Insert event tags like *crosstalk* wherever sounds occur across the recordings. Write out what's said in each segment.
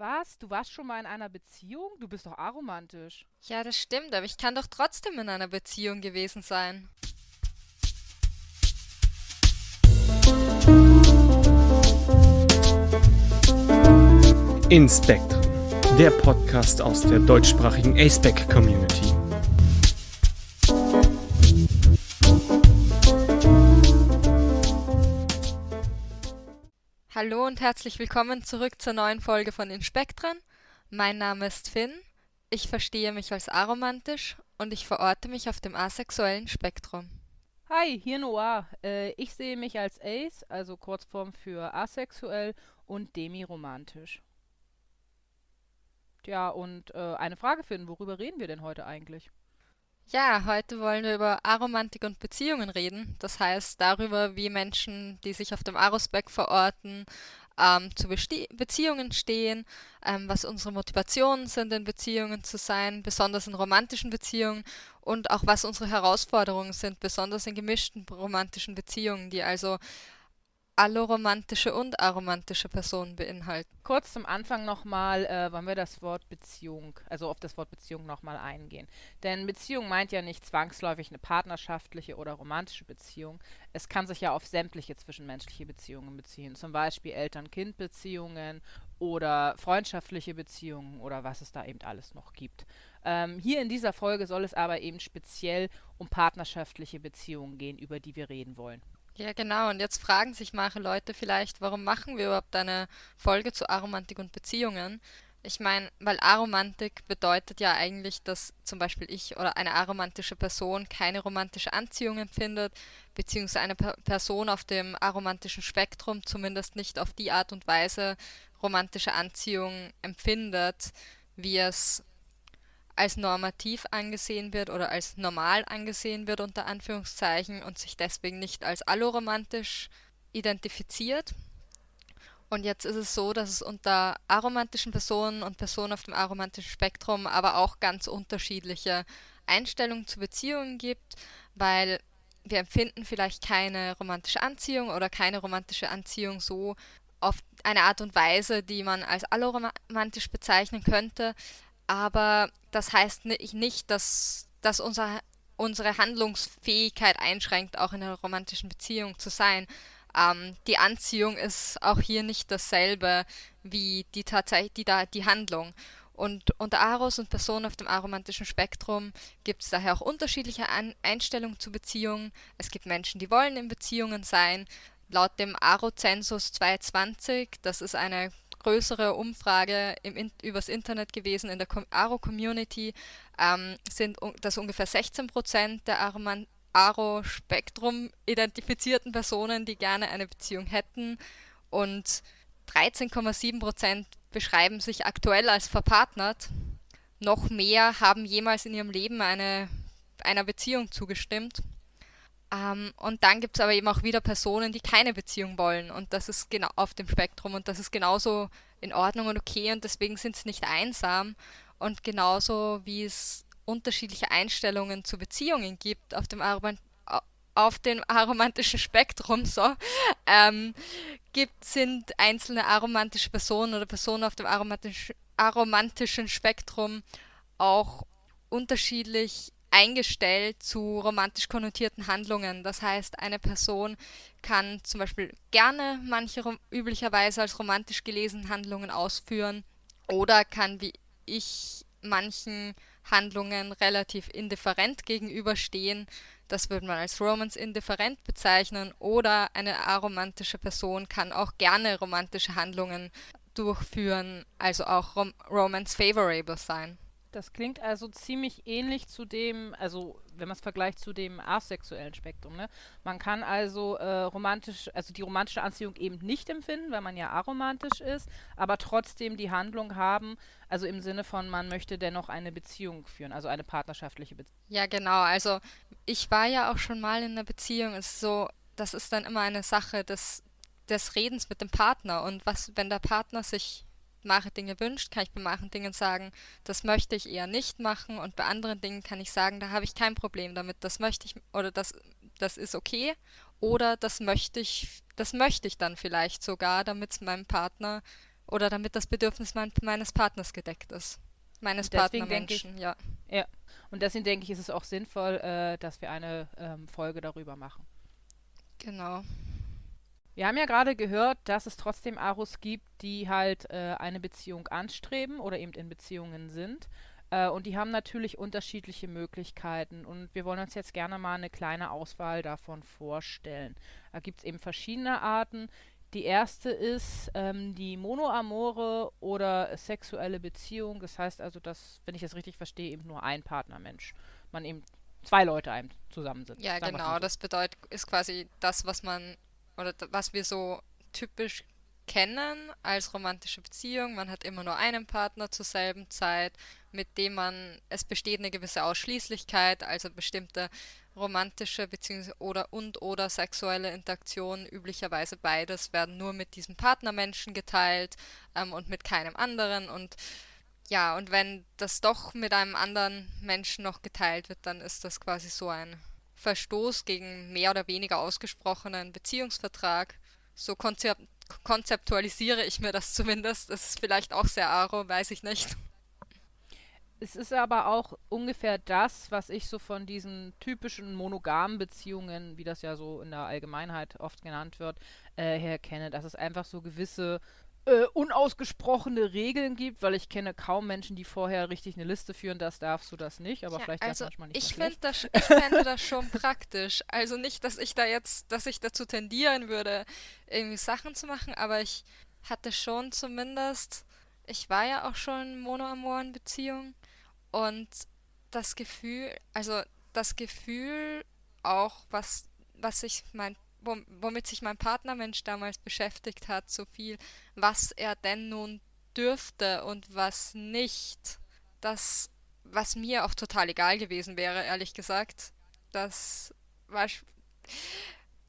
Was? Du warst schon mal in einer Beziehung? Du bist doch aromantisch. Ja, das stimmt, aber ich kann doch trotzdem in einer Beziehung gewesen sein. Inspectrum, der Podcast aus der deutschsprachigen ASPEC Community. Hallo und herzlich willkommen zurück zur neuen Folge von Inspektren. Mein Name ist Finn, ich verstehe mich als aromantisch und ich verorte mich auf dem asexuellen Spektrum. Hi, hier Noah. Äh, ich sehe mich als Ace, also Kurzform für asexuell und demiromantisch. Tja, und äh, eine Frage finden, worüber reden wir denn heute eigentlich? Ja, heute wollen wir über Aromantik und Beziehungen reden. Das heißt darüber, wie Menschen, die sich auf dem Arospec verorten, ähm, zu Besti Beziehungen stehen, ähm, was unsere Motivationen sind, in Beziehungen zu sein, besonders in romantischen Beziehungen und auch was unsere Herausforderungen sind, besonders in gemischten romantischen Beziehungen, die also alloromantische und aromantische Personen beinhalten. Kurz zum Anfang nochmal äh, wollen wir das Wort Beziehung, also auf das Wort Beziehung nochmal eingehen. Denn Beziehung meint ja nicht zwangsläufig eine partnerschaftliche oder romantische Beziehung. Es kann sich ja auf sämtliche zwischenmenschliche Beziehungen beziehen, zum Beispiel Eltern-Kind-Beziehungen oder freundschaftliche Beziehungen oder was es da eben alles noch gibt. Ähm, hier in dieser Folge soll es aber eben speziell um partnerschaftliche Beziehungen gehen, über die wir reden wollen. Ja, genau. Und jetzt fragen sich manche Leute vielleicht, warum machen wir überhaupt eine Folge zu Aromantik und Beziehungen? Ich meine, weil Aromantik bedeutet ja eigentlich, dass zum Beispiel ich oder eine aromantische Person keine romantische Anziehung empfindet, beziehungsweise eine Person auf dem aromantischen Spektrum zumindest nicht auf die Art und Weise romantische Anziehung empfindet, wie es als normativ angesehen wird oder als normal angesehen wird unter Anführungszeichen und sich deswegen nicht als alloromantisch identifiziert. Und jetzt ist es so, dass es unter aromantischen Personen und Personen auf dem aromantischen Spektrum aber auch ganz unterschiedliche Einstellungen zu Beziehungen gibt, weil wir empfinden vielleicht keine romantische Anziehung oder keine romantische Anziehung so auf eine Art und Weise, die man als alloromantisch bezeichnen könnte, aber das heißt nicht, dass, dass unser, unsere Handlungsfähigkeit einschränkt, auch in einer romantischen Beziehung zu sein. Ähm, die Anziehung ist auch hier nicht dasselbe wie die, die, die Handlung. Und unter Aros und Personen auf dem aromantischen Spektrum gibt es daher auch unterschiedliche An Einstellungen zu Beziehungen. Es gibt Menschen, die wollen in Beziehungen sein. Laut dem Aro-Zensus 220, das ist eine größere Umfrage im, übers Internet gewesen in der Aro-Community, ähm, sind das ungefähr 16 Prozent der Aro-Spektrum identifizierten Personen, die gerne eine Beziehung hätten und 13,7 Prozent beschreiben sich aktuell als verpartnert. Noch mehr haben jemals in ihrem Leben eine, einer Beziehung zugestimmt. Ähm, und dann gibt es aber eben auch wieder Personen, die keine Beziehung wollen. Und das ist genau auf dem Spektrum und das ist genauso in Ordnung und okay und deswegen sind sie nicht einsam. Und genauso wie es unterschiedliche Einstellungen zu Beziehungen gibt auf dem Aroman auf dem aromantischen Spektrum so ähm, gibt sind einzelne aromantische Personen oder Personen auf dem aromatisch, aromantischen Spektrum auch unterschiedlich eingestellt zu romantisch konnotierten Handlungen. Das heißt, eine Person kann zum Beispiel gerne manche üblicherweise als romantisch gelesenen Handlungen ausführen oder kann wie ich manchen Handlungen relativ indifferent gegenüberstehen. Das würde man als Romance indifferent bezeichnen. Oder eine aromantische Person kann auch gerne romantische Handlungen durchführen, also auch rom Romance favorable sein. Das klingt also ziemlich ähnlich zu dem, also wenn man es vergleicht zu dem asexuellen Spektrum. Ne? Man kann also äh, romantisch, also die romantische Anziehung eben nicht empfinden, weil man ja aromantisch ist, aber trotzdem die Handlung haben, also im Sinne von, man möchte dennoch eine Beziehung führen, also eine partnerschaftliche Beziehung. Ja, genau. Also ich war ja auch schon mal in einer Beziehung. Ist so, das ist dann immer eine Sache des, des Redens mit dem Partner. Und was, wenn der Partner sich manche Dinge wünscht, kann ich bei manchen Dingen sagen, das möchte ich eher nicht machen und bei anderen Dingen kann ich sagen, da habe ich kein Problem damit, das möchte ich oder das, das ist okay oder das möchte ich, das möchte ich dann vielleicht sogar, damit es meinem Partner oder damit das Bedürfnis mein, meines Partners gedeckt ist. Meines Partnermenschen, ja. Ja, und deswegen denke ich, ist es auch sinnvoll, äh, dass wir eine ähm, Folge darüber machen. Genau. Wir haben ja gerade gehört, dass es trotzdem Aros gibt, die halt äh, eine Beziehung anstreben oder eben in Beziehungen sind. Äh, und die haben natürlich unterschiedliche Möglichkeiten. Und wir wollen uns jetzt gerne mal eine kleine Auswahl davon vorstellen. Da gibt es eben verschiedene Arten. Die erste ist ähm, die monoamore oder sexuelle Beziehung. Das heißt also, dass, wenn ich das richtig verstehe, eben nur ein Partnermensch. Man eben zwei Leute einem zusammen sind. Ja, genau. So. Das bedeutet, ist quasi das, was man oder was wir so typisch kennen als romantische Beziehung. Man hat immer nur einen Partner zur selben Zeit, mit dem man, es besteht eine gewisse Ausschließlichkeit, also bestimmte romantische bzw. oder und oder sexuelle Interaktionen, üblicherweise beides, werden nur mit diesem Partnermenschen geteilt ähm, und mit keinem anderen. Und ja, und wenn das doch mit einem anderen Menschen noch geteilt wird, dann ist das quasi so ein Verstoß gegen mehr oder weniger ausgesprochenen Beziehungsvertrag. So konzep konzeptualisiere ich mir das *laughs* zumindest. Das ist vielleicht auch sehr aro, weiß ich nicht. Es ist aber auch ungefähr das, was ich so von diesen typischen monogamen Beziehungen, wie das ja so in der Allgemeinheit oft genannt wird, äh, her kenne. Dass es einfach so gewisse äh, unausgesprochene Regeln gibt, weil ich kenne kaum Menschen, die vorher richtig eine Liste führen, das darfst du das nicht, aber ja, vielleicht also das manchmal nicht. Ich, find das, ich fände *laughs* das schon praktisch. Also nicht, dass ich da jetzt, dass ich dazu tendieren würde, irgendwie Sachen zu machen, aber ich hatte schon zumindest, ich war ja auch schon in monoamoren Beziehung und das Gefühl, also das Gefühl auch, was, was ich mein womit sich mein Partnermensch damals beschäftigt hat, so viel, was er denn nun dürfte und was nicht. Das, was mir auch total egal gewesen wäre, ehrlich gesagt. Das war.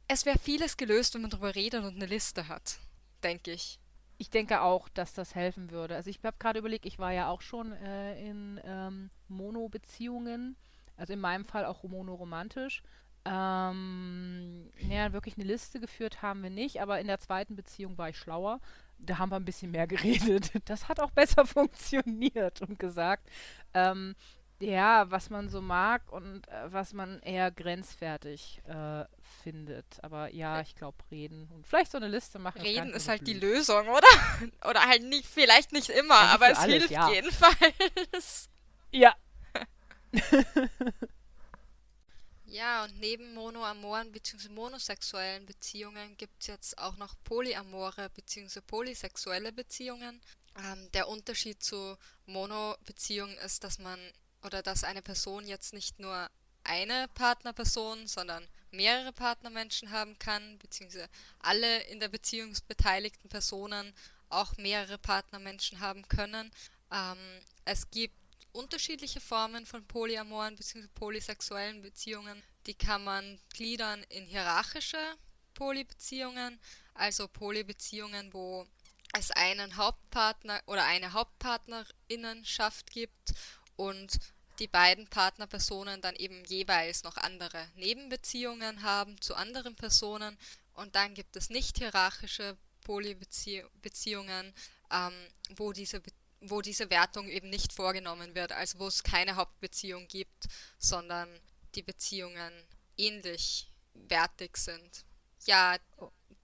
Es wäre vieles gelöst, wenn man darüber redet und eine Liste hat, denke ich. Ich denke auch, dass das helfen würde. Also ich habe gerade überlegt, ich war ja auch schon äh, in ähm, Mono-Beziehungen, also in meinem Fall auch monoromantisch. Ähm, naja, wirklich eine Liste geführt haben wir nicht, aber in der zweiten Beziehung war ich schlauer. Da haben wir ein bisschen mehr *laughs* geredet. Das hat auch besser *laughs* funktioniert und gesagt, ähm, ja, was man so mag und äh, was man eher grenzwertig äh, findet. Aber ja, ich glaube, reden und vielleicht so eine Liste machen. Reden ist halt blöd. die Lösung, oder? *laughs* oder halt nicht, vielleicht nicht immer, ja, aber es alles, hilft ja. jedenfalls. Ja. Ja, und neben monoamoren bzw. monosexuellen Beziehungen gibt es jetzt auch noch polyamore bzw. polysexuelle Beziehungen. Ähm, der Unterschied zu Mono-Beziehungen ist, dass man oder dass eine Person jetzt nicht nur eine Partnerperson, sondern mehrere Partnermenschen haben kann, beziehungsweise alle in der Beziehung beteiligten Personen auch mehrere Partnermenschen haben können. Ähm, es gibt unterschiedliche Formen von polyamoren bzw. polysexuellen Beziehungen. Die kann man gliedern in hierarchische Polybeziehungen, also Polybeziehungen, wo es einen Hauptpartner oder eine Hauptpartnerinnenschaft gibt und die beiden Partnerpersonen dann eben jeweils noch andere Nebenbeziehungen haben zu anderen Personen. Und dann gibt es nicht hierarchische Polybeziehungen, ähm, wo diese Beziehungen wo diese Wertung eben nicht vorgenommen wird, also wo es keine Hauptbeziehung gibt, sondern die Beziehungen ähnlich wertig sind. Ja,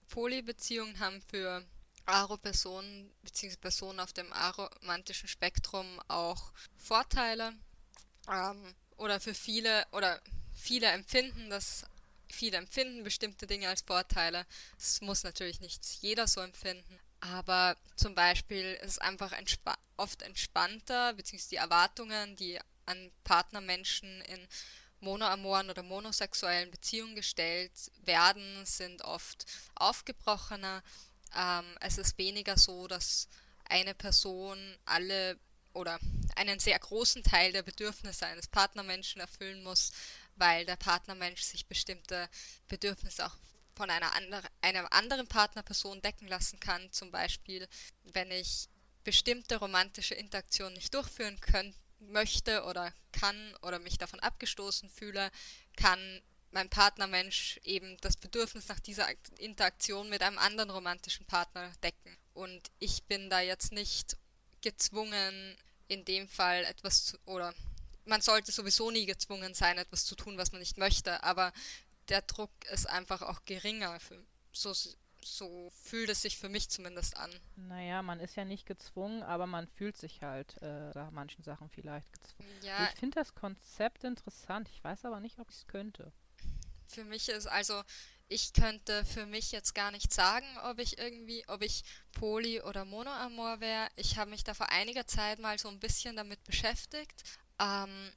Polybeziehungen haben für Aro-Personen bzw. Personen auf dem aromantischen Spektrum auch Vorteile ähm, oder für viele oder viele empfinden das viele empfinden bestimmte Dinge als Vorteile. Es muss natürlich nicht jeder so empfinden, aber zum Beispiel ist es einfach entspa oft entspannter, beziehungsweise die Erwartungen, die an Partnermenschen in monoamoren oder monosexuellen Beziehungen gestellt werden, sind oft aufgebrochener. Ähm, es ist weniger so, dass eine Person alle oder einen sehr großen Teil der Bedürfnisse eines Partnermenschen erfüllen muss, weil der Partnermensch sich bestimmte Bedürfnisse auch von einer, andre, einer anderen Partnerperson decken lassen kann. Zum Beispiel, wenn ich bestimmte romantische Interaktionen nicht durchführen können, möchte oder kann oder mich davon abgestoßen fühle, kann mein Partnermensch eben das Bedürfnis nach dieser Interaktion mit einem anderen romantischen Partner decken. und ich bin da jetzt nicht gezwungen, in dem Fall etwas zu, oder man sollte sowieso nie gezwungen sein, etwas zu tun, was man nicht möchte, aber der Druck ist einfach auch geringer. Für, so, so fühlt es sich für mich zumindest an. Naja, man ist ja nicht gezwungen, aber man fühlt sich halt äh, da manchen Sachen vielleicht gezwungen. Ja, ich finde das Konzept interessant. Ich weiß aber nicht, ob ich es könnte. Für mich ist also, ich könnte für mich jetzt gar nicht sagen, ob ich irgendwie, ob ich Poly oder Monoamor wäre. Ich habe mich da vor einiger Zeit mal so ein bisschen damit beschäftigt, ähm,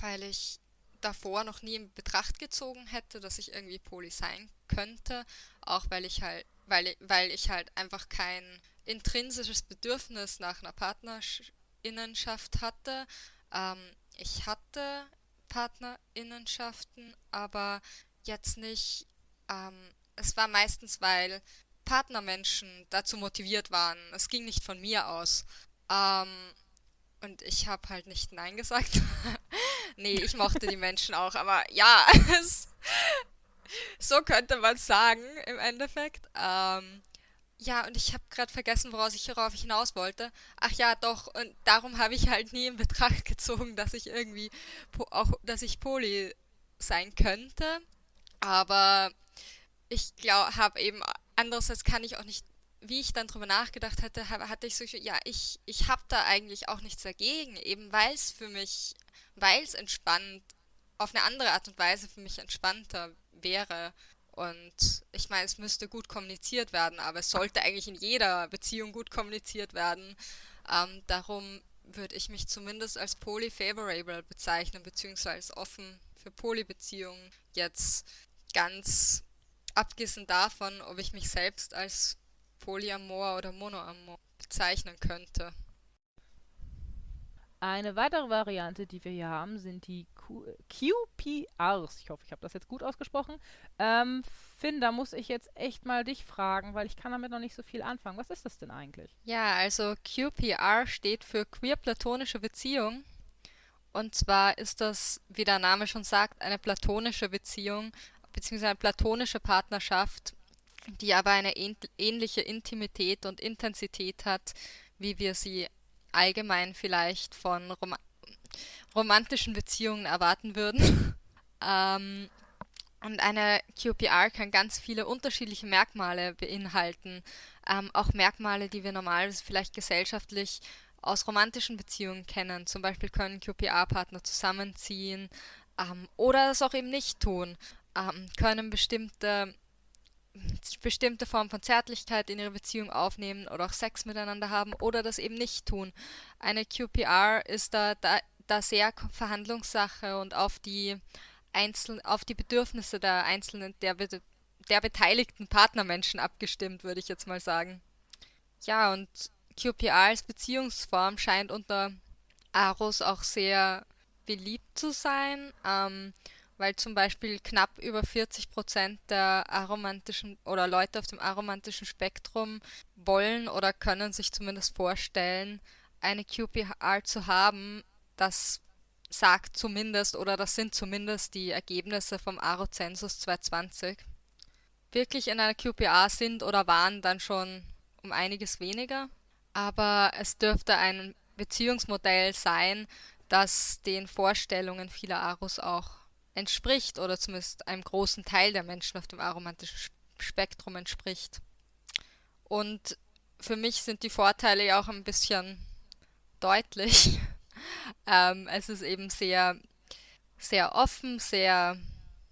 weil ich davor noch nie in Betracht gezogen hätte, dass ich irgendwie Poly sein könnte, auch weil ich halt, weil, weil ich halt einfach kein intrinsisches Bedürfnis nach einer Partnerinnenschaft hatte. Ähm, ich hatte Partnerinnenschaften, aber jetzt nicht. Ähm, es war meistens, weil Partnermenschen dazu motiviert waren. Es ging nicht von mir aus. Ähm, und ich habe halt nicht Nein gesagt. *laughs* nee, ich mochte die Menschen auch, aber ja, *laughs* es, so könnte man sagen im Endeffekt. Ähm, ja, und ich habe gerade vergessen, woraus ich hierauf hinaus wollte. Ach ja, doch, und darum habe ich halt nie in Betracht *laughs* gezogen, dass ich irgendwie auch, dass ich Poli sein könnte. Aber ich glaube, habe eben, andererseits kann ich auch nicht wie ich dann drüber nachgedacht hatte, hatte ich so, ja, ich, ich habe da eigentlich auch nichts dagegen, eben weil es für mich, weil es entspannt, auf eine andere Art und Weise für mich entspannter wäre. Und ich meine, es müsste gut kommuniziert werden, aber es sollte eigentlich in jeder Beziehung gut kommuniziert werden. Ähm, darum würde ich mich zumindest als polyfavorable bezeichnen, beziehungsweise offen für Polybeziehungen. Jetzt ganz abgesehen davon, ob ich mich selbst als Polyamor oder Monoamor bezeichnen könnte. Eine weitere Variante, die wir hier haben, sind die Q QPRs. Ich hoffe, ich habe das jetzt gut ausgesprochen. Ähm, Finn, da muss ich jetzt echt mal dich fragen, weil ich kann damit noch nicht so viel anfangen. Was ist das denn eigentlich? Ja, also QPR steht für Queer Platonische Beziehung. Und zwar ist das, wie der Name schon sagt, eine platonische Beziehung bzw. eine platonische Partnerschaft die aber eine ähnliche Intimität und Intensität hat, wie wir sie allgemein vielleicht von Rom romantischen Beziehungen erwarten würden. *laughs* ähm, und eine QPR kann ganz viele unterschiedliche Merkmale beinhalten, ähm, auch Merkmale, die wir normalerweise vielleicht gesellschaftlich aus romantischen Beziehungen kennen. Zum Beispiel können QPR-Partner zusammenziehen ähm, oder es auch eben nicht tun, ähm, können bestimmte bestimmte Form von Zärtlichkeit in ihre Beziehung aufnehmen oder auch Sex miteinander haben oder das eben nicht tun. Eine QPR ist da, da, da sehr Verhandlungssache und auf die, Einzel auf die Bedürfnisse der einzelnen, der, der beteiligten Partnermenschen abgestimmt, würde ich jetzt mal sagen. Ja, und QPR als Beziehungsform scheint unter Aros auch sehr beliebt zu sein. Ähm, weil zum Beispiel knapp über 40 Prozent der aromantischen oder Leute auf dem aromantischen Spektrum wollen oder können sich zumindest vorstellen, eine QPR zu haben. Das sagt zumindest oder das sind zumindest die Ergebnisse vom Aro-Zensus 2020. Wirklich in einer QPA sind oder waren dann schon um einiges weniger, aber es dürfte ein Beziehungsmodell sein, das den Vorstellungen vieler Aros auch entspricht oder zumindest einem großen Teil der Menschen auf dem aromantischen Spektrum entspricht. Und für mich sind die Vorteile ja auch ein bisschen deutlich. *laughs* ähm, es ist eben sehr, sehr offen, sehr,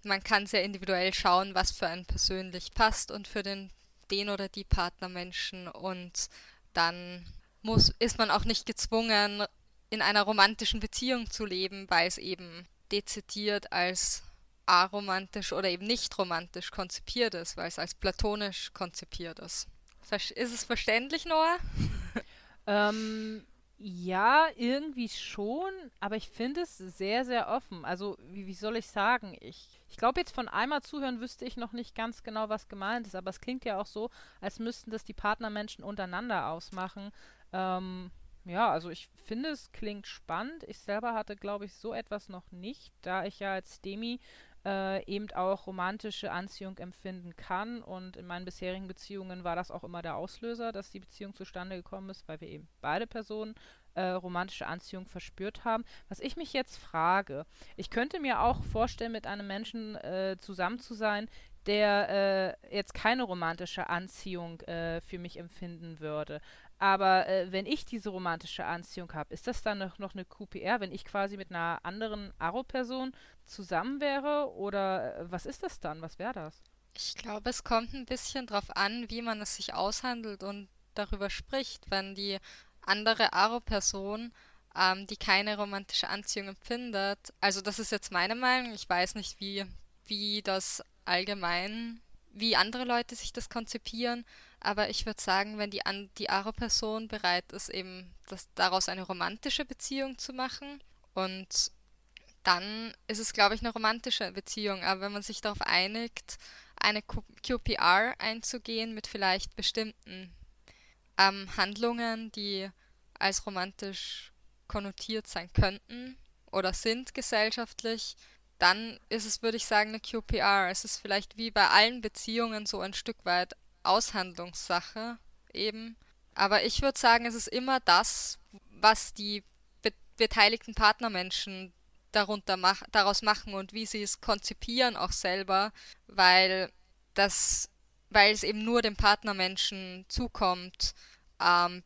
man kann sehr individuell schauen, was für einen persönlich passt und für den, den oder die Partnermenschen und dann muss, ist man auch nicht gezwungen, in einer romantischen Beziehung zu leben, weil es eben dezidiert als aromantisch oder eben nicht romantisch konzipiert ist, weil es als platonisch konzipiert ist. Ist es verständlich, Noah? *laughs* ähm, ja, irgendwie schon, aber ich finde es sehr, sehr offen. Also, wie, wie soll ich sagen? Ich, ich glaube, jetzt von einmal zuhören wüsste ich noch nicht ganz genau, was gemeint ist, aber es klingt ja auch so, als müssten das die Partnermenschen untereinander ausmachen. Ähm, ja, also ich finde, es klingt spannend. Ich selber hatte, glaube ich, so etwas noch nicht, da ich ja als Demi äh, eben auch romantische Anziehung empfinden kann. Und in meinen bisherigen Beziehungen war das auch immer der Auslöser, dass die Beziehung zustande gekommen ist, weil wir eben beide Personen äh, romantische Anziehung verspürt haben. Was ich mich jetzt frage, ich könnte mir auch vorstellen, mit einem Menschen äh, zusammen zu sein, der äh, jetzt keine romantische Anziehung äh, für mich empfinden würde. Aber äh, wenn ich diese romantische Anziehung habe, ist das dann noch, noch eine QPR, wenn ich quasi mit einer anderen Aro-Person zusammen wäre? Oder äh, was ist das dann? Was wäre das? Ich glaube, es kommt ein bisschen darauf an, wie man es sich aushandelt und darüber spricht. Wenn die andere Aro-Person, ähm, die keine romantische Anziehung empfindet, also das ist jetzt meine Meinung, ich weiß nicht, wie, wie das allgemein, wie andere Leute sich das konzipieren, aber ich würde sagen, wenn die, an, die Aro-Person bereit ist, eben das, daraus eine romantische Beziehung zu machen und dann ist es, glaube ich, eine romantische Beziehung. Aber wenn man sich darauf einigt, eine QPR einzugehen mit vielleicht bestimmten ähm, Handlungen, die als romantisch konnotiert sein könnten oder sind gesellschaftlich, dann ist es, würde ich sagen, eine QPR. Es ist vielleicht wie bei allen Beziehungen so ein Stück weit Aushandlungssache eben. Aber ich würde sagen, es ist immer das, was die be beteiligten Partnermenschen darunter mach daraus machen und wie sie es konzipieren auch selber, weil das, weil es eben nur dem Partnermenschen zukommt, ähm,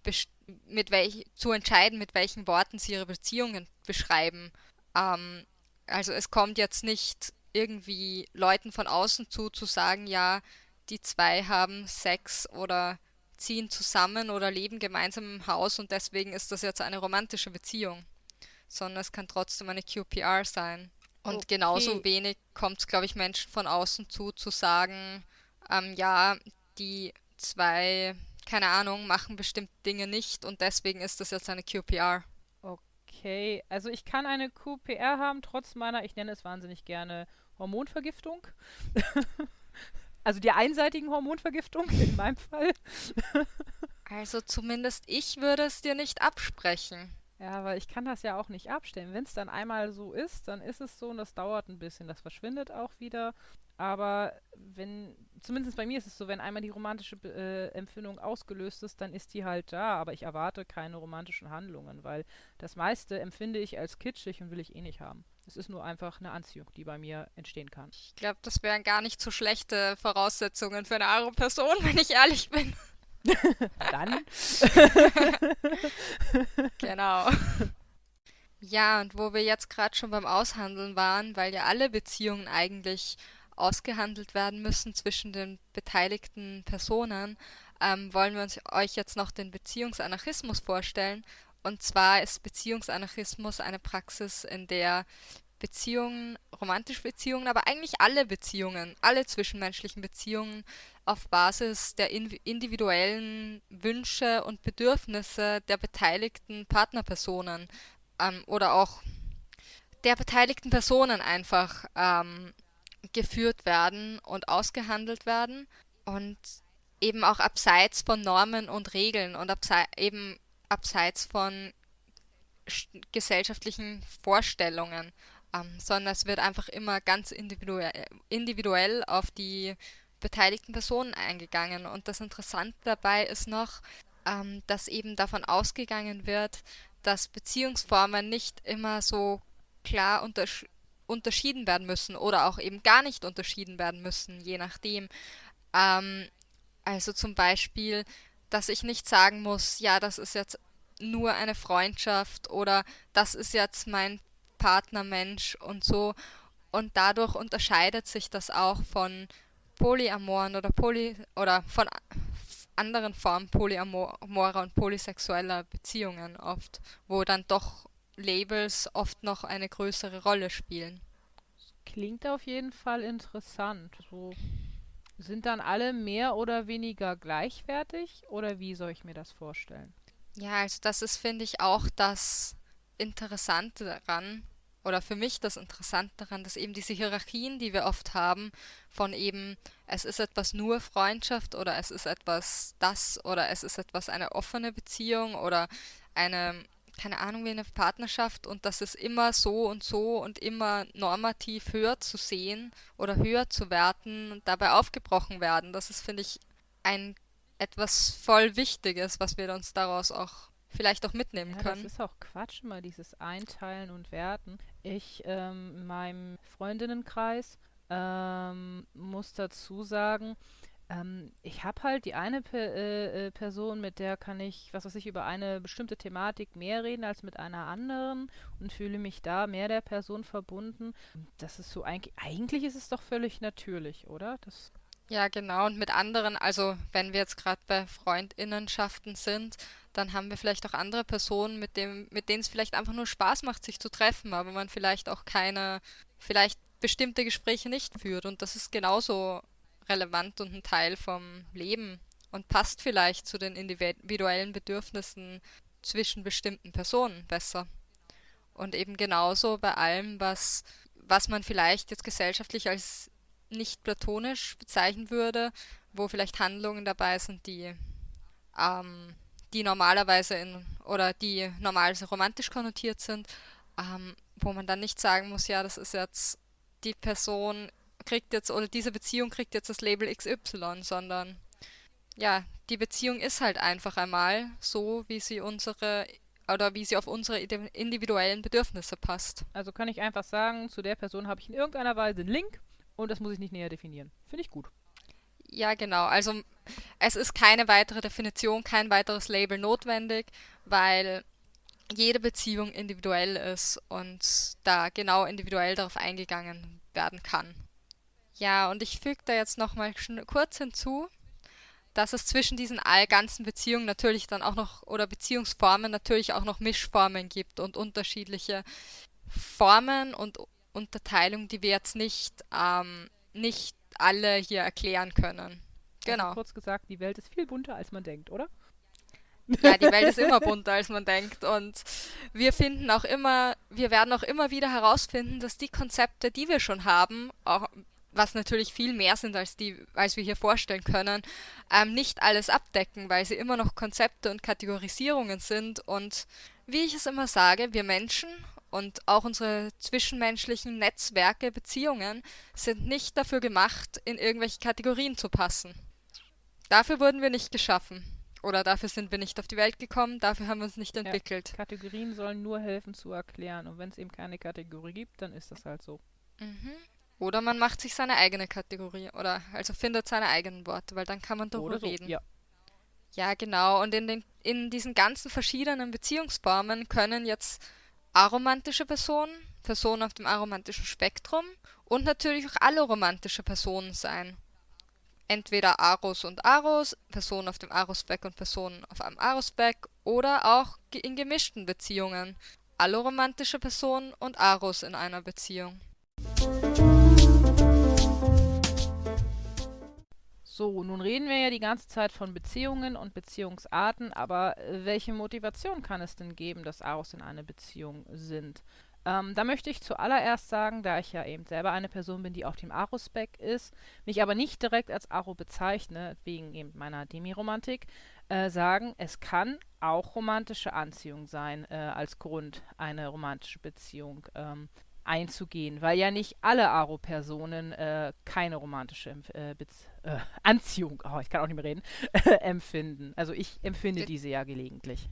mit welch, zu entscheiden, mit welchen Worten sie ihre Beziehungen beschreiben. Ähm, also es kommt jetzt nicht irgendwie Leuten von außen zu, zu sagen, ja, die zwei haben Sex oder ziehen zusammen oder leben gemeinsam im Haus und deswegen ist das jetzt eine romantische Beziehung, sondern es kann trotzdem eine QPR sein. Und okay. genauso wenig kommt es, glaube ich, Menschen von außen zu, zu sagen, ähm, ja, die zwei, keine Ahnung, machen bestimmte Dinge nicht und deswegen ist das jetzt eine QPR. Okay, also ich kann eine QPR haben, trotz meiner, ich nenne es wahnsinnig gerne, Hormonvergiftung. *laughs* Also die einseitigen Hormonvergiftung in meinem Fall. also zumindest ich würde es dir nicht absprechen. Ja, weil ich kann das ja auch nicht abstellen. Wenn es dann einmal so ist, dann ist es so und das dauert ein bisschen. Das verschwindet auch wieder. Aber wenn, zumindest bei mir ist es so, wenn einmal die romantische äh, Empfindung ausgelöst ist, dann ist die halt da. Aber ich erwarte keine romantischen Handlungen, weil das meiste empfinde ich als kitschig und will ich eh nicht haben. Es ist nur einfach eine Anziehung, die bei mir entstehen kann. Ich glaube, das wären gar nicht so schlechte Voraussetzungen für eine andere Person, *laughs* wenn ich ehrlich bin. *laughs* Dann. *laughs* genau. Ja, und wo wir jetzt gerade schon beim Aushandeln waren, weil ja alle Beziehungen eigentlich ausgehandelt werden müssen zwischen den beteiligten Personen, ähm, wollen wir uns euch jetzt noch den Beziehungsanarchismus vorstellen. Und zwar ist Beziehungsanarchismus eine Praxis, in der Beziehungen, romantische Beziehungen, aber eigentlich alle Beziehungen, alle zwischenmenschlichen Beziehungen auf Basis der individuellen Wünsche und Bedürfnisse der beteiligten Partnerpersonen ähm, oder auch der beteiligten Personen einfach ähm, geführt werden und ausgehandelt werden. Und eben auch abseits von Normen und Regeln und eben abseits von gesellschaftlichen Vorstellungen, ähm, sondern es wird einfach immer ganz individuell, individuell auf die beteiligten Personen eingegangen. Und das Interessante dabei ist noch, ähm, dass eben davon ausgegangen wird, dass Beziehungsformen nicht immer so klar untersch unterschieden werden müssen oder auch eben gar nicht unterschieden werden müssen, je nachdem. Ähm, also zum Beispiel, dass ich nicht sagen muss, ja, das ist jetzt nur eine Freundschaft oder das ist jetzt mein Partnermensch und so. Und dadurch unterscheidet sich das auch von polyamoren oder poly oder von anderen Formen polyamorer und polysexueller Beziehungen oft, wo dann doch Labels oft noch eine größere Rolle spielen. Klingt auf jeden Fall interessant. So sind dann alle mehr oder weniger gleichwertig oder wie soll ich mir das vorstellen? Ja, also das ist, finde ich, auch das Interessante daran, oder für mich das Interessante daran, dass eben diese Hierarchien, die wir oft haben, von eben, es ist etwas nur Freundschaft oder es ist etwas das oder es ist etwas eine offene Beziehung oder eine keine Ahnung, wie eine Partnerschaft und das ist immer so und so und immer normativ höher zu sehen oder höher zu werten und dabei aufgebrochen werden. Das ist, finde ich, ein etwas voll Wichtiges, was wir uns daraus auch vielleicht auch mitnehmen ja, können. Das ist auch Quatsch, mal dieses Einteilen und Werten. Ich ähm, in meinem Freundinnenkreis ähm, muss dazu sagen, ähm, ich habe halt die eine Pe äh, äh, Person, mit der kann ich, was weiß ich, über eine bestimmte Thematik mehr reden als mit einer anderen und fühle mich da mehr der Person verbunden. Das ist so eigentlich, eigentlich ist es doch völlig natürlich, oder? Das ja, genau. Und mit anderen, also wenn wir jetzt gerade bei Freundinnenschaften sind, dann haben wir vielleicht auch andere Personen, mit dem, mit denen es vielleicht einfach nur Spaß macht, sich zu treffen, aber man vielleicht auch keine, vielleicht bestimmte Gespräche nicht führt. Und das ist genauso relevant und ein Teil vom Leben und passt vielleicht zu den individuellen Bedürfnissen zwischen bestimmten Personen besser. Und eben genauso bei allem, was, was man vielleicht jetzt gesellschaftlich als nicht platonisch bezeichnen würde, wo vielleicht Handlungen dabei sind, die, ähm, die normalerweise in oder die normalerweise romantisch konnotiert sind, ähm, wo man dann nicht sagen muss, ja, das ist jetzt die Person kriegt jetzt oder diese Beziehung kriegt jetzt das Label XY, sondern ja, die Beziehung ist halt einfach einmal so, wie sie unsere oder wie sie auf unsere individuellen Bedürfnisse passt. Also kann ich einfach sagen, zu der Person habe ich in irgendeiner Weise einen Link und das muss ich nicht näher definieren. Finde ich gut. Ja, genau. Also es ist keine weitere Definition, kein weiteres Label notwendig, weil jede Beziehung individuell ist und da genau individuell darauf eingegangen werden kann. Ja, und ich füge da jetzt nochmal kurz hinzu, dass es zwischen diesen all ganzen Beziehungen natürlich dann auch noch oder Beziehungsformen natürlich auch noch Mischformen gibt und unterschiedliche Formen und Unterteilung, die wir jetzt nicht, ähm, nicht alle hier erklären können. Genau. Also kurz gesagt, die Welt ist viel bunter, als man denkt, oder? Ja, die Welt ist immer bunter, als man denkt. Und wir finden auch immer, wir werden auch immer wieder herausfinden, dass die Konzepte, die wir schon haben, auch was natürlich viel mehr sind, als, die, als wir hier vorstellen können, ähm, nicht alles abdecken, weil sie immer noch Konzepte und Kategorisierungen sind. Und wie ich es immer sage, wir Menschen und auch unsere zwischenmenschlichen Netzwerke, Beziehungen sind nicht dafür gemacht, in irgendwelche Kategorien zu passen. Dafür wurden wir nicht geschaffen. Oder dafür sind wir nicht auf die Welt gekommen, dafür haben wir uns nicht entwickelt. Ja, Kategorien sollen nur helfen zu erklären. Und wenn es eben keine Kategorie gibt, dann ist das halt so. Mhm. Oder man macht sich seine eigene Kategorie oder also findet seine eigenen Worte, weil dann kann man darüber so, reden. Ja. ja, genau. Und in, den, in diesen ganzen verschiedenen Beziehungsformen können jetzt aromantische Personen, Personen auf dem aromantischen Spektrum und natürlich auch alle romantische Personen sein. Entweder Aros und Aros, Personen auf dem Aros-Speck und Personen auf einem Aros-Speck oder auch in gemischten Beziehungen. Alle romantische Personen und Aros in einer Beziehung. So, nun reden wir ja die ganze Zeit von Beziehungen und Beziehungsarten, aber äh, welche Motivation kann es denn geben, dass Aros in einer Beziehung sind? Ähm, da möchte ich zuallererst sagen, da ich ja eben selber eine Person bin, die auf dem Aro-Spec ist, mich aber nicht direkt als Aro bezeichne, wegen eben meiner Demiromantik, äh, sagen, es kann auch romantische Anziehung sein äh, als Grund, eine romantische Beziehung ähm, einzugehen, weil ja nicht alle Aro-Personen äh, keine romantische äh, äh, *laughs* Anziehung, oh, ich kann auch nicht mehr reden, *laughs* empfinden. Also ich empfinde Be diese ja gelegentlich.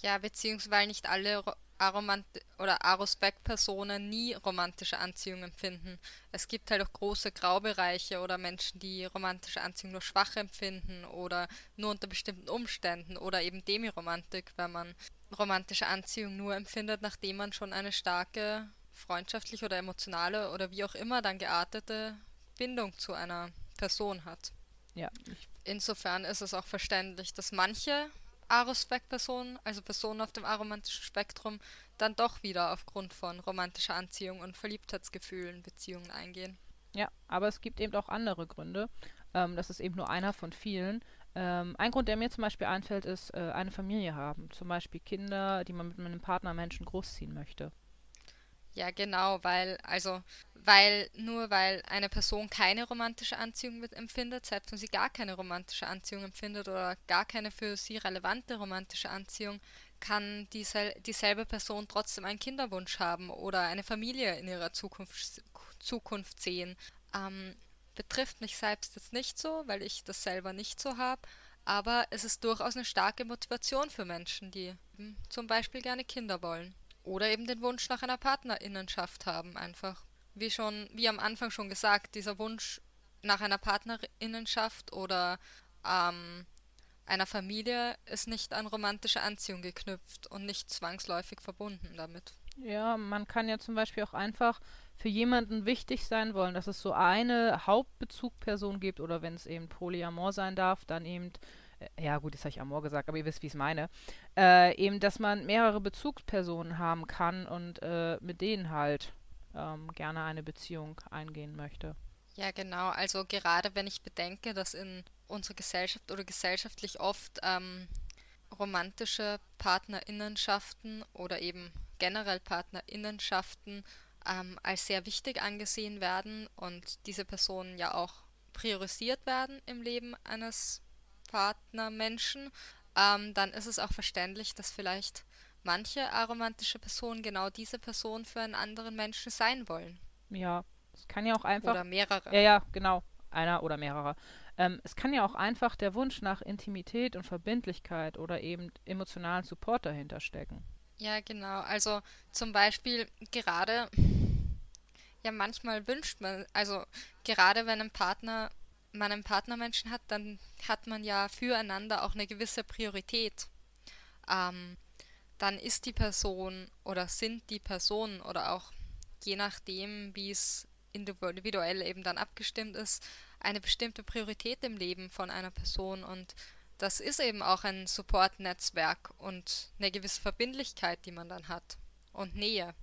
Ja, beziehungsweise nicht alle Aromant oder Arospec-Personen nie romantische Anziehung empfinden. Es gibt halt auch große Graubereiche oder Menschen, die romantische Anziehung nur schwach empfinden oder nur unter bestimmten Umständen oder eben Demiromantik, wenn man romantische Anziehung nur empfindet, nachdem man schon eine starke freundschaftliche oder emotionale oder wie auch immer dann geartete Bindung zu einer Person hat. Ja. Insofern ist es auch verständlich, dass manche Arospec-Personen, also Personen auf dem aromantischen Spektrum, dann doch wieder aufgrund von romantischer Anziehung und Verliebtheitsgefühlen Beziehungen eingehen. Ja, aber es gibt eben auch andere Gründe. Ähm, das ist eben nur einer von vielen. Ähm, ein Grund, der mir zum Beispiel einfällt, ist äh, eine Familie haben. Zum Beispiel Kinder, die man mit einem Partnermenschen großziehen möchte. Ja, genau, weil, also, weil nur weil eine Person keine romantische Anziehung empfindet, selbst wenn sie gar keine romantische Anziehung empfindet oder gar keine für sie relevante romantische Anziehung, kann diesel dieselbe Person trotzdem einen Kinderwunsch haben oder eine Familie in ihrer Zukunft, Zukunft sehen. Ähm, betrifft mich selbst jetzt nicht so, weil ich das selber nicht so habe, aber es ist durchaus eine starke Motivation für Menschen, die zum Beispiel gerne Kinder wollen oder eben den Wunsch nach einer Partnerinnenschaft haben, einfach. Wie schon, wie am Anfang schon gesagt, dieser Wunsch nach einer Partnerinnenschaft oder ähm, einer Familie ist nicht an romantische Anziehung geknüpft und nicht zwangsläufig verbunden damit. Ja, man kann ja zum Beispiel auch einfach für jemanden wichtig sein wollen, dass es so eine Hauptbezugperson gibt oder wenn es eben Polyamor sein darf, dann eben, äh, ja gut, jetzt habe ich Amor gesagt, aber ihr wisst, wie ich es meine, äh, eben, dass man mehrere Bezugspersonen haben kann und äh, mit denen halt ähm, gerne eine Beziehung eingehen möchte. Ja, genau. Also gerade wenn ich bedenke, dass in unserer Gesellschaft oder gesellschaftlich oft ähm, romantische Partnerinnenschaften oder eben generell Partnerinnenschaften ähm, als sehr wichtig angesehen werden und diese Personen ja auch priorisiert werden im Leben eines Partnermenschen, ähm, dann ist es auch verständlich, dass vielleicht manche aromantische Personen genau diese Person für einen anderen Menschen sein wollen. Ja, es kann ja auch einfach. Oder mehrere. Ja, ja, genau. Einer oder mehrere. Ähm, es kann ja auch einfach der Wunsch nach Intimität und Verbindlichkeit oder eben emotionalen Support dahinter stecken. Ja, genau. Also zum Beispiel gerade, ja, manchmal wünscht man, also gerade wenn ein Partner, man einen Partnermenschen hat, dann hat man ja füreinander auch eine gewisse Priorität. Ähm, dann ist die Person oder sind die Personen oder auch je nachdem, wie es individuell eben dann abgestimmt ist, eine bestimmte Priorität im Leben von einer Person und das ist eben auch ein Support-Netzwerk und eine gewisse Verbindlichkeit, die man dann hat und Nähe.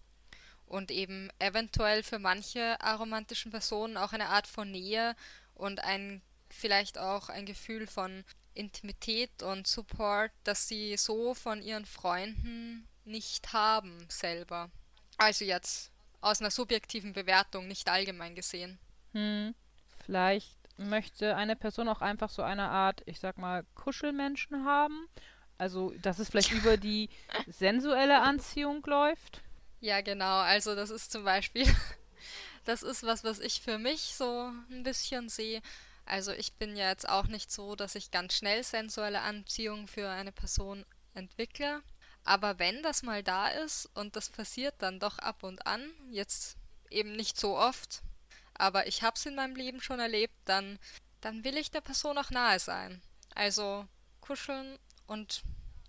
Und eben eventuell für manche aromantischen Personen auch eine Art von Nähe und ein vielleicht auch ein Gefühl von Intimität und Support, das sie so von ihren Freunden nicht haben selber. Also jetzt aus einer subjektiven Bewertung, nicht allgemein gesehen. Hm. Vielleicht möchte eine Person auch einfach so eine Art, ich sag mal, Kuschelmenschen haben. Also, dass es vielleicht *laughs* über die sensuelle Anziehung läuft. Ja, genau. Also, das ist zum Beispiel, das ist was, was ich für mich so ein bisschen sehe. Also, ich bin ja jetzt auch nicht so, dass ich ganz schnell sensuelle Anziehung für eine Person entwickle. Aber wenn das mal da ist und das passiert dann doch ab und an, jetzt eben nicht so oft, aber ich habe es in meinem Leben schon erlebt, dann, dann will ich der Person auch nahe sein. Also kuscheln und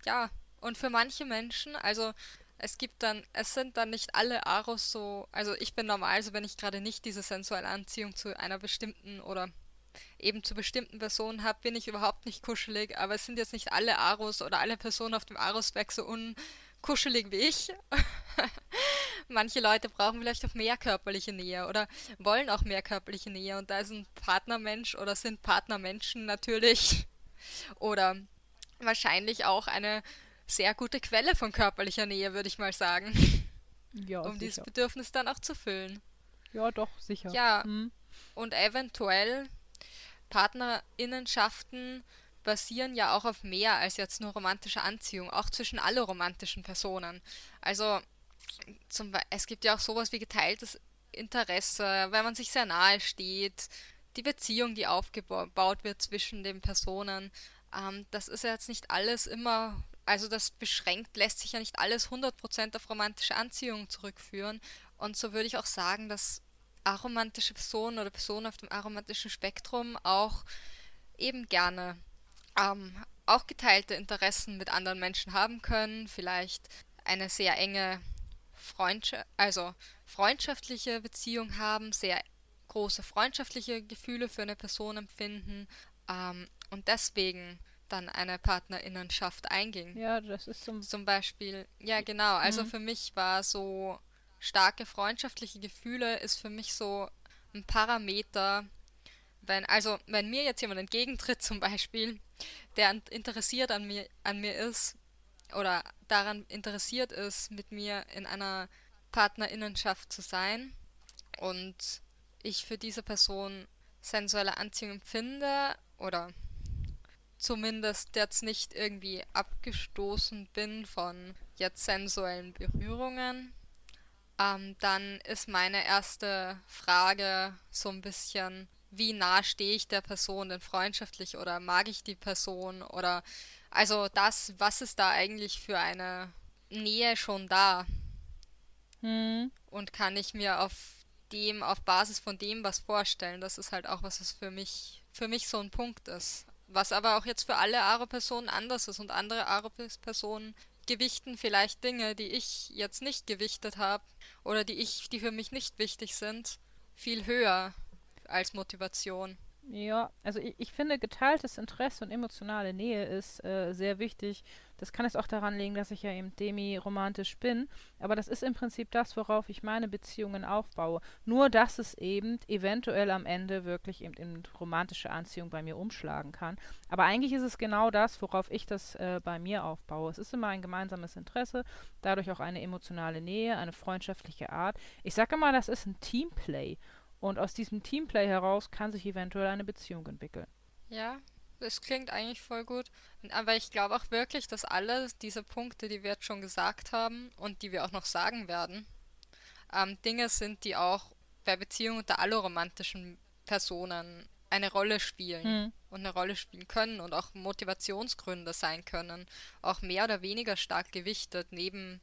ja, und für manche Menschen, also es gibt dann, es sind dann nicht alle Aros so, also ich bin normal, also wenn ich gerade nicht diese sensuelle Anziehung zu einer bestimmten oder eben zu bestimmten Personen habe, bin ich überhaupt nicht kuschelig, aber es sind jetzt nicht alle Aros oder alle Personen auf dem Aros-Weg so unkuschelig wie ich. *laughs* Manche Leute brauchen vielleicht auch mehr körperliche Nähe oder wollen auch mehr körperliche Nähe und da ist ein Partnermensch oder sind Partnermenschen natürlich *laughs* oder wahrscheinlich auch eine sehr gute Quelle von körperlicher Nähe, würde ich mal sagen. Ja, um sicher. dieses Bedürfnis dann auch zu füllen. Ja, doch, sicher. Ja, hm. und eventuell Partnerinnenschaften basieren ja auch auf mehr als jetzt nur romantische Anziehung, auch zwischen alle romantischen Personen. Also zum, es gibt ja auch sowas wie geteiltes Interesse, wenn man sich sehr nahe steht, die Beziehung, die aufgebaut wird zwischen den Personen. Ähm, das ist ja jetzt nicht alles immer, also das beschränkt, lässt sich ja nicht alles 100% auf romantische Anziehung zurückführen. Und so würde ich auch sagen, dass aromantische Personen oder Personen auf dem aromantischen Spektrum auch eben gerne ähm, auch geteilte Interessen mit anderen Menschen haben können, vielleicht eine sehr enge Freundschaft, also freundschaftliche Beziehung haben, sehr große freundschaftliche Gefühle für eine Person empfinden ähm, und deswegen dann eine Partnerinnenschaft einging. Ja, das ist zum, zum Beispiel, ja genau, also mhm. für mich war so starke freundschaftliche Gefühle ist für mich so ein Parameter, wenn, also wenn mir jetzt jemand entgegentritt zum Beispiel, der interessiert an mir, an mir ist oder daran interessiert ist, mit mir in einer Partnerinnenschaft zu sein und ich für diese Person sensuelle Anziehung empfinde oder zumindest jetzt nicht irgendwie abgestoßen bin von jetzt sensuellen Berührungen, ähm, dann ist meine erste Frage so ein bisschen, wie nah stehe ich der Person denn freundschaftlich oder mag ich die Person oder also das, was ist da eigentlich für eine Nähe schon da? Hm. Und kann ich mir auf dem, auf Basis von dem was vorstellen? Das ist halt auch was, was für mich, für mich so ein Punkt ist. Was aber auch jetzt für alle Aro-Personen anders ist und andere Aro-Personen gewichten vielleicht Dinge, die ich jetzt nicht gewichtet habe oder die ich, die für mich nicht wichtig sind, viel höher als Motivation. Ja, also ich, ich finde, geteiltes Interesse und emotionale Nähe ist äh, sehr wichtig. Das kann es auch daran liegen, dass ich ja eben demi-romantisch bin. Aber das ist im Prinzip das, worauf ich meine Beziehungen aufbaue. Nur, dass es eben eventuell am Ende wirklich eben in romantische Anziehung bei mir umschlagen kann. Aber eigentlich ist es genau das, worauf ich das äh, bei mir aufbaue. Es ist immer ein gemeinsames Interesse, dadurch auch eine emotionale Nähe, eine freundschaftliche Art. Ich sage immer, das ist ein Teamplay. Und aus diesem Teamplay heraus kann sich eventuell eine Beziehung entwickeln. Ja, das klingt eigentlich voll gut. Aber ich glaube auch wirklich, dass alle diese Punkte, die wir jetzt schon gesagt haben und die wir auch noch sagen werden, ähm, Dinge sind, die auch bei Beziehungen unter alloromantischen Personen eine Rolle spielen Hm. und eine Rolle spielen können und auch Motivationsgründe sein können. Auch mehr oder weniger stark gewichtet neben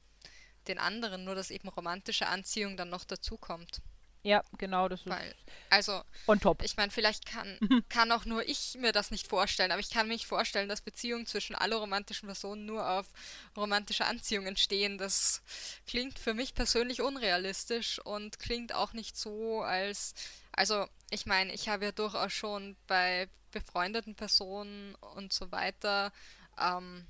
den anderen, nur dass eben romantische Anziehung dann noch dazukommt. Ja, genau, das ist Weil, also, on top. ich meine, vielleicht kann, *laughs* kann auch nur ich mir das nicht vorstellen, aber ich kann mir nicht vorstellen, dass Beziehungen zwischen alle romantischen Personen nur auf romantische Anziehung entstehen. Das klingt für mich persönlich unrealistisch und klingt auch nicht so, als. Also, ich meine, ich habe ja durchaus schon bei befreundeten Personen und so weiter ähm,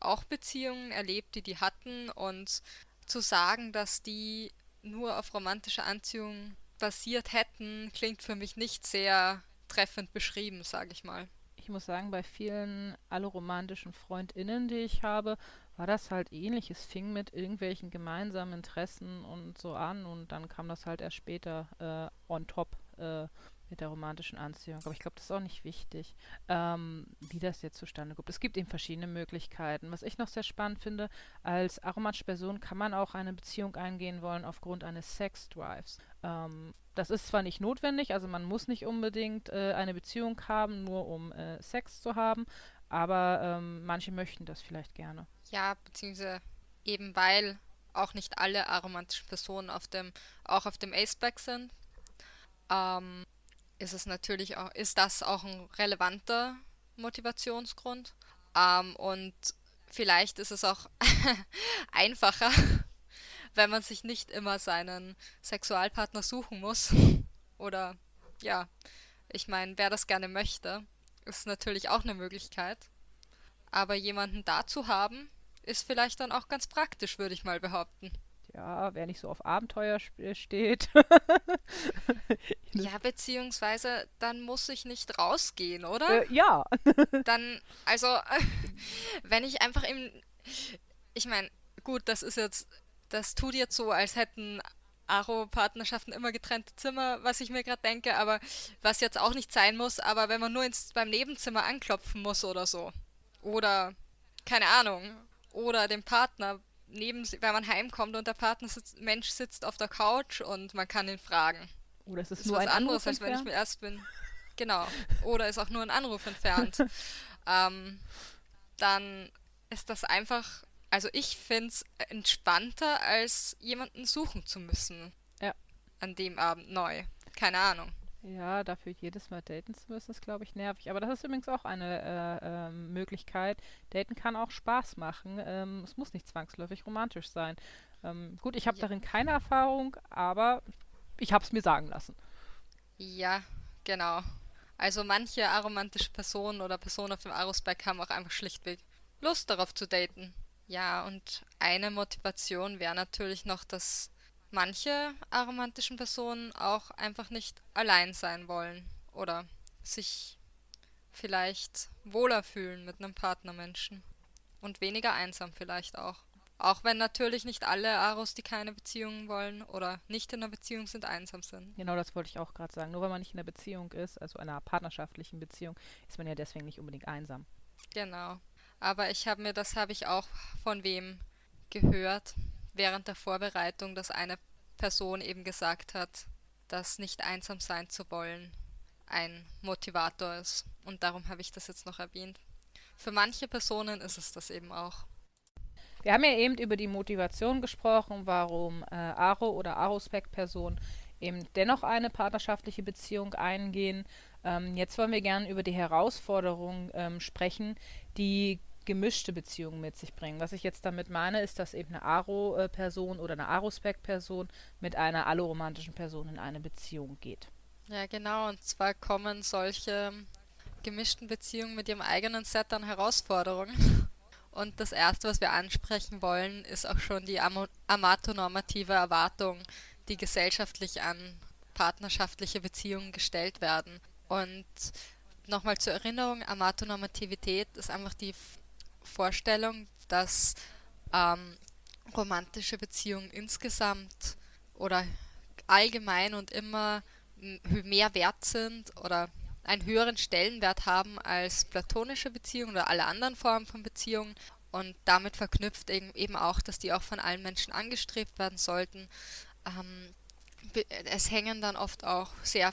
auch Beziehungen erlebt, die die hatten und zu sagen, dass die nur auf romantische Anziehung basiert hätten, klingt für mich nicht sehr treffend beschrieben, sage ich mal. Ich muss sagen, bei vielen alloromantischen FreundInnen, die ich habe, war das halt ähnlich. Es fing mit irgendwelchen gemeinsamen Interessen und so an und dann kam das halt erst später äh, on top äh, mit der romantischen Anziehung. Aber ich glaube, das ist auch nicht wichtig, ähm, wie das jetzt zustande kommt. Es gibt eben verschiedene Möglichkeiten. Was ich noch sehr spannend finde, als aromatische Person kann man auch eine Beziehung eingehen wollen aufgrund eines Sex-Drives. Ähm, das ist zwar nicht notwendig, also man muss nicht unbedingt äh, eine Beziehung haben, nur um äh, Sex zu haben, aber ähm, manche möchten das vielleicht gerne. Ja, beziehungsweise eben weil auch nicht alle aromantischen Personen auf dem, auch auf dem Aceback sind, ähm, ist es natürlich auch, ist das auch ein relevanter Motivationsgrund. Ähm, und vielleicht ist es auch *laughs* einfacher, wenn man sich nicht immer seinen Sexualpartner suchen muss. Oder ja, ich meine, wer das gerne möchte, ist natürlich auch eine Möglichkeit. Aber jemanden da zu haben, ist vielleicht dann auch ganz praktisch, würde ich mal behaupten. Ja, wer nicht so auf Abenteuer sp- steht. *laughs* Ja, beziehungsweise dann muss ich nicht rausgehen, oder? äh, ja. *laughs* Dann, also, *laughs* wenn ich einfach im. Ich meine, gut, das ist jetzt. Das tut jetzt so, als hätten Aro-Partnerschaften immer getrennte Zimmer, was ich mir gerade denke, aber was jetzt auch nicht sein muss, aber wenn man nur ins, beim Nebenzimmer anklopfen muss oder so. Oder, keine Ahnung. Oder dem Partner neben, wenn man heimkommt und der Partner sitzt, Mensch sitzt auf der Couch und man kann ihn fragen. Oder es ist, ist nur was ein anderes, Anruf als wenn ich entfernt. mir erst bin. Genau. Oder ist auch nur ein Anruf entfernt. *laughs* ähm, dann ist das einfach, also ich finde es entspannter, als jemanden suchen zu müssen. Ja. An dem Abend neu. Keine Ahnung. Ja, dafür jedes Mal daten zu müssen, ist, glaube ich, nervig. Aber das ist übrigens auch eine äh, ähm, Möglichkeit. Daten kann auch Spaß machen. Ähm, es muss nicht zwangsläufig romantisch sein. Ähm, gut, ich habe Ja. darin keine Erfahrung, aber ich habe es mir sagen lassen. Ja, genau. Also manche aromantische Personen oder Personen auf dem Arusberg haben auch einfach schlichtweg Lust darauf zu daten. Ja, und eine Motivation wäre natürlich noch, dass manche aromantischen Personen auch einfach nicht allein sein wollen oder sich vielleicht wohler fühlen mit einem Partnermenschen und weniger einsam vielleicht auch. Auch wenn natürlich nicht alle Aros, die keine Beziehungen wollen oder nicht in einer Beziehung sind, einsam sind. Genau das wollte ich auch gerade sagen. Nur weil man nicht in einer Beziehung ist, also einer partnerschaftlichen Beziehung, ist man ja deswegen nicht unbedingt einsam. Genau. Aber ich habe mir, das habe ich auch von wem gehört während der Vorbereitung, dass eine Person eben gesagt hat, dass nicht einsam sein zu wollen ein Motivator ist. Und darum habe ich das jetzt noch erwähnt. Für manche Personen ist es das eben auch. Wir haben ja eben über die Motivation gesprochen, warum äh, Aro oder Arospec-Personen eben dennoch eine partnerschaftliche Beziehung eingehen. Ähm, jetzt wollen wir gerne über die Herausforderungen ähm, sprechen, die gemischte Beziehungen mit sich bringen. Was ich jetzt damit meine, ist, dass eben eine Aro-Person oder eine Arospec-Person mit einer alloromantischen Person in eine Beziehung geht. Ja, genau. Und zwar kommen solche gemischten Beziehungen mit ihrem eigenen Set an Herausforderungen. Und das Erste, was wir ansprechen wollen, ist auch schon die amatonormative Erwartung, die gesellschaftlich an partnerschaftliche Beziehungen gestellt werden. Und nochmal zur Erinnerung, Amatonormativität ist einfach die Vorstellung, dass ähm, romantische Beziehungen insgesamt oder allgemein und immer mehr wert sind oder einen höheren Stellenwert haben als platonische Beziehungen oder alle anderen Formen von Beziehungen und damit verknüpft eben auch, dass die auch von allen Menschen angestrebt werden sollten. Ähm, es hängen dann oft auch sehr,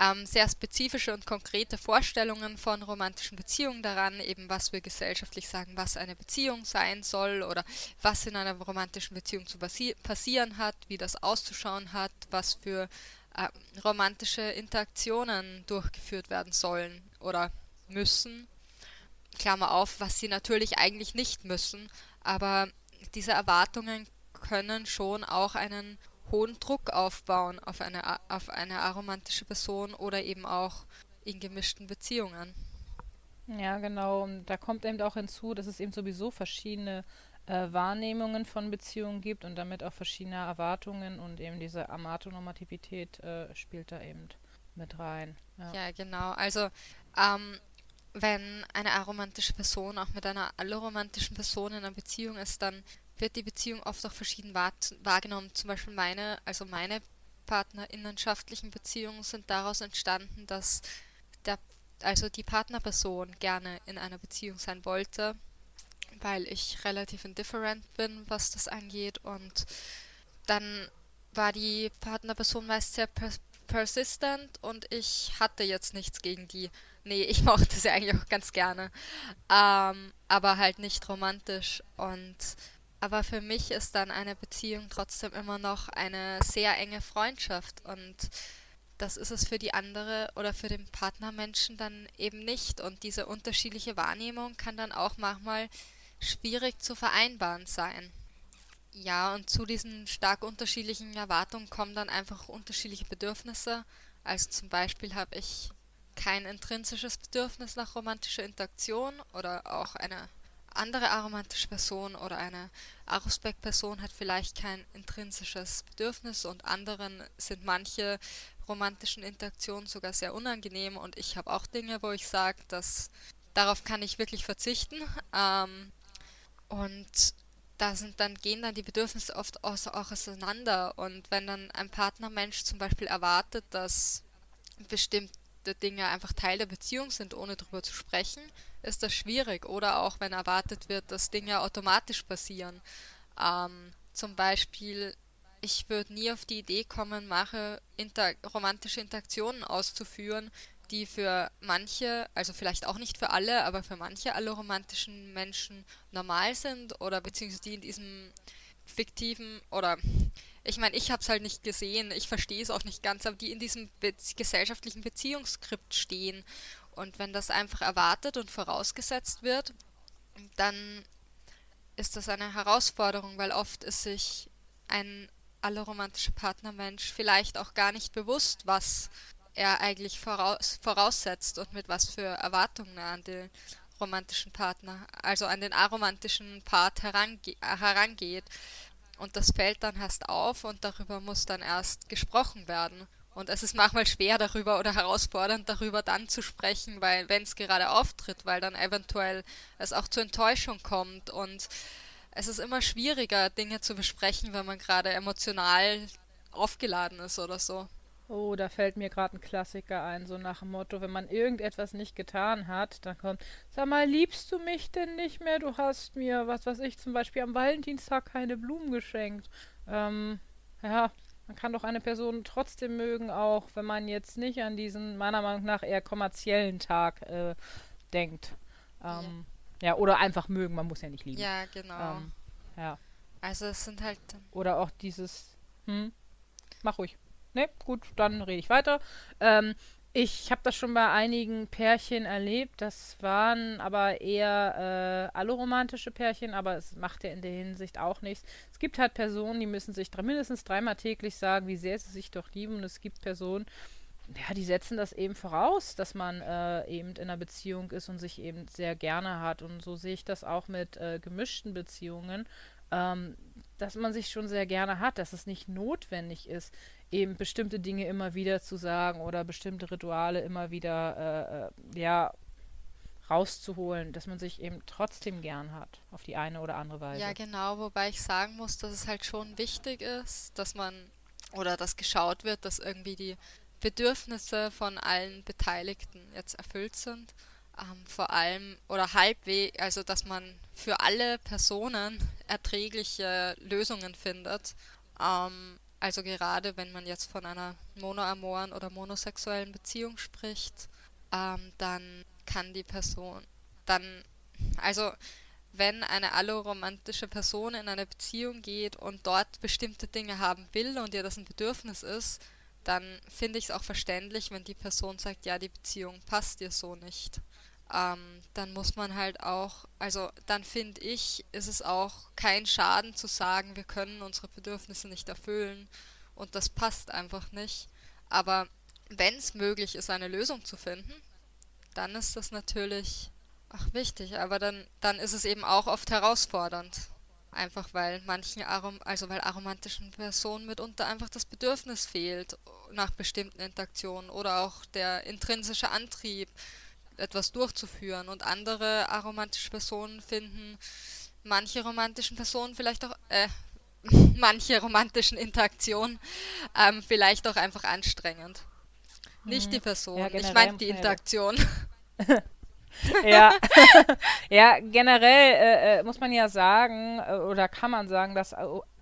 ähm, sehr spezifische und konkrete Vorstellungen von romantischen Beziehungen daran, eben was wir gesellschaftlich sagen, was eine Beziehung sein soll oder was in einer romantischen Beziehung zu passi passieren hat, wie das auszuschauen hat, was für äh, romantische Interaktionen durchgeführt werden sollen oder müssen. Klammer auf, was sie natürlich eigentlich nicht müssen, aber diese Erwartungen können schon auch einen hohen Druck aufbauen auf eine, auf eine aromantische Person oder eben auch in gemischten Beziehungen. Ja, genau. Und da kommt eben auch hinzu, dass es eben sowieso verschiedene äh, Wahrnehmungen von Beziehungen gibt und damit auch verschiedene Erwartungen und eben diese Amatonormativität äh, spielt da eben mit rein. Ja, ja genau. Also ähm, wenn eine aromantische Person auch mit einer alloromantischen Person in einer Beziehung ist, dann wird die Beziehung oft auch verschieden wahr wahrgenommen. Zum Beispiel meine, also meine partnerinnenschaftlichen Beziehungen sind daraus entstanden, dass der, also die Partnerperson gerne in einer Beziehung sein wollte weil ich relativ indifferent bin, was das angeht. Und dann war die Partnerperson meist sehr pers persistent und ich hatte jetzt nichts gegen die. Nee, ich *laughs* mochte sie eigentlich auch ganz gerne. Ähm, aber halt nicht romantisch. Und aber für mich ist dann eine Beziehung trotzdem immer noch eine sehr enge Freundschaft und das ist es für die andere oder für den Partnermenschen dann eben nicht. Und diese unterschiedliche Wahrnehmung kann dann auch manchmal schwierig zu vereinbaren sein. Ja, und zu diesen stark unterschiedlichen Erwartungen kommen dann einfach unterschiedliche Bedürfnisse. Also zum Beispiel habe ich kein intrinsisches Bedürfnis nach romantischer Interaktion oder auch eine andere aromantische Person oder eine Arospec-Person hat vielleicht kein intrinsisches Bedürfnis und anderen sind manche romantischen Interaktionen sogar sehr unangenehm und ich habe auch Dinge, wo ich sage, dass darauf kann ich wirklich verzichten. *laughs* Ähm, und da sind dann, gehen dann die Bedürfnisse oft auch auseinander. Und wenn dann ein Partnermensch zum Beispiel erwartet, dass bestimmte Dinge einfach Teil der Beziehung sind, ohne darüber zu sprechen, ist das schwierig. Oder auch wenn erwartet wird, dass Dinge automatisch passieren. Ähm, zum Beispiel, ich würde nie auf die Idee kommen, mache inter romantische Interaktionen auszuführen, die für manche, also vielleicht auch nicht für alle, aber für manche alle romantischen Menschen normal sind oder beziehungsweise die in diesem fiktiven oder ich meine, ich habe es halt nicht gesehen, ich verstehe es auch nicht ganz, aber die in diesem be gesellschaftlichen Beziehungsskript stehen. Und wenn das einfach erwartet und vorausgesetzt wird, dann ist das eine Herausforderung, weil oft ist sich ein allromantischer Partnermensch vielleicht auch gar nicht bewusst, was er eigentlich voraus, voraussetzt und mit was für Erwartungen er an den romantischen Partner, also an den aromantischen Part herange herangeht. Und das fällt dann erst auf und darüber muss dann erst gesprochen werden. Und es ist manchmal schwer darüber oder herausfordernd darüber dann zu sprechen, weil wenn es gerade auftritt, weil dann eventuell es auch zur Enttäuschung kommt und es ist immer schwieriger, Dinge zu besprechen, wenn man gerade emotional aufgeladen ist oder so. Oh, da fällt mir gerade ein Klassiker ein, so nach dem Motto, wenn man irgendetwas nicht getan hat, dann kommt, sag mal, liebst du mich denn nicht mehr? Du hast mir, was weiß ich, zum Beispiel am Valentinstag keine Blumen geschenkt. Ähm, ja, man kann doch eine Person trotzdem mögen, auch wenn man jetzt nicht an diesen, meiner Meinung nach, eher kommerziellen Tag äh, denkt. Ähm, ja. ja. oder einfach mögen, man muss ja nicht lieben. Ja, genau. Ähm, ja. Also es sind halt. Oder auch dieses, hm, mach ruhig. Ne, gut, dann rede ich weiter. Ähm, ich habe das schon bei einigen Pärchen erlebt. Das waren aber eher äh, alloromantische Pärchen, aber es macht ja in der Hinsicht auch nichts. Es gibt halt Personen, die müssen sich drei, mindestens dreimal täglich sagen, wie sehr sie sich doch lieben. Und es gibt Personen, ja, die setzen das eben voraus, dass man äh, eben in einer Beziehung ist und sich eben sehr gerne hat. Und so sehe ich das auch mit äh, gemischten Beziehungen, ähm, dass man sich schon sehr gerne hat, dass es nicht notwendig ist eben bestimmte Dinge immer wieder zu sagen oder bestimmte Rituale immer wieder äh, äh, ja rauszuholen, dass man sich eben trotzdem gern hat, auf die eine oder andere Weise. Ja, genau, wobei ich sagen muss, dass es halt schon wichtig ist, dass man oder dass geschaut wird, dass irgendwie die Bedürfnisse von allen Beteiligten jetzt erfüllt sind. Ähm, vor allem oder halbwegs, also dass man für alle Personen erträgliche Lösungen findet. Ähm, also gerade wenn man jetzt von einer monoamoren oder monosexuellen Beziehung spricht, ähm, dann kann die Person dann, also wenn eine alloromantische Person in eine Beziehung geht und dort bestimmte Dinge haben will und ihr das ein Bedürfnis ist, dann finde ich es auch verständlich, wenn die Person sagt, ja, die Beziehung passt dir so nicht ähm, dann muss man halt auch, also dann finde ich, ist es auch kein Schaden zu sagen, wir können unsere Bedürfnisse nicht erfüllen und das passt einfach nicht. Aber wenn es möglich ist, eine Lösung zu finden, dann ist das natürlich ach, wichtig, aber dann, dann ist es eben auch oft herausfordernd. Einfach weil manchen Arom also weil aromantischen Personen mitunter einfach das Bedürfnis fehlt nach bestimmten Interaktionen oder auch der intrinsische Antrieb etwas durchzuführen. Und andere aromantische Personen finden manche romantischen Personen vielleicht auch, äh, *laughs* manche romantischen Interaktionen ähm, vielleicht auch einfach anstrengend. Nicht mhm. die Person, *laughs* ja, ich meine die Interaktion. ja. ja, generell äh, äh, muss man ja sagen, äh, oder kann man sagen, dass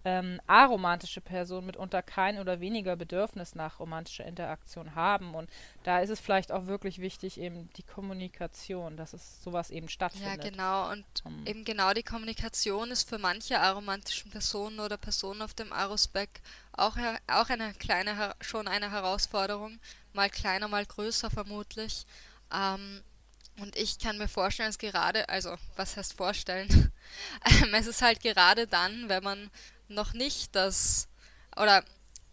ähm, aromantische Personen mitunter kein oder weniger Bedürfnis nach romantischer Interaktion haben. Und da ist es vielleicht auch wirklich wichtig, eben die Kommunikation, dass es sowas eben stattfindet. Ja, genau. Und um, eben genau die Kommunikation ist für manche aromantischen Personen oder Personen auf dem Arospec auch, auch eine kleine, schon eine Herausforderung. Mal kleiner, mal größer vermutlich. Ähm, und ich kann mir vorstellen, es gerade, also was heißt vorstellen? *laughs* Ähm, es ist halt gerade dann, wenn man noch nicht das, oder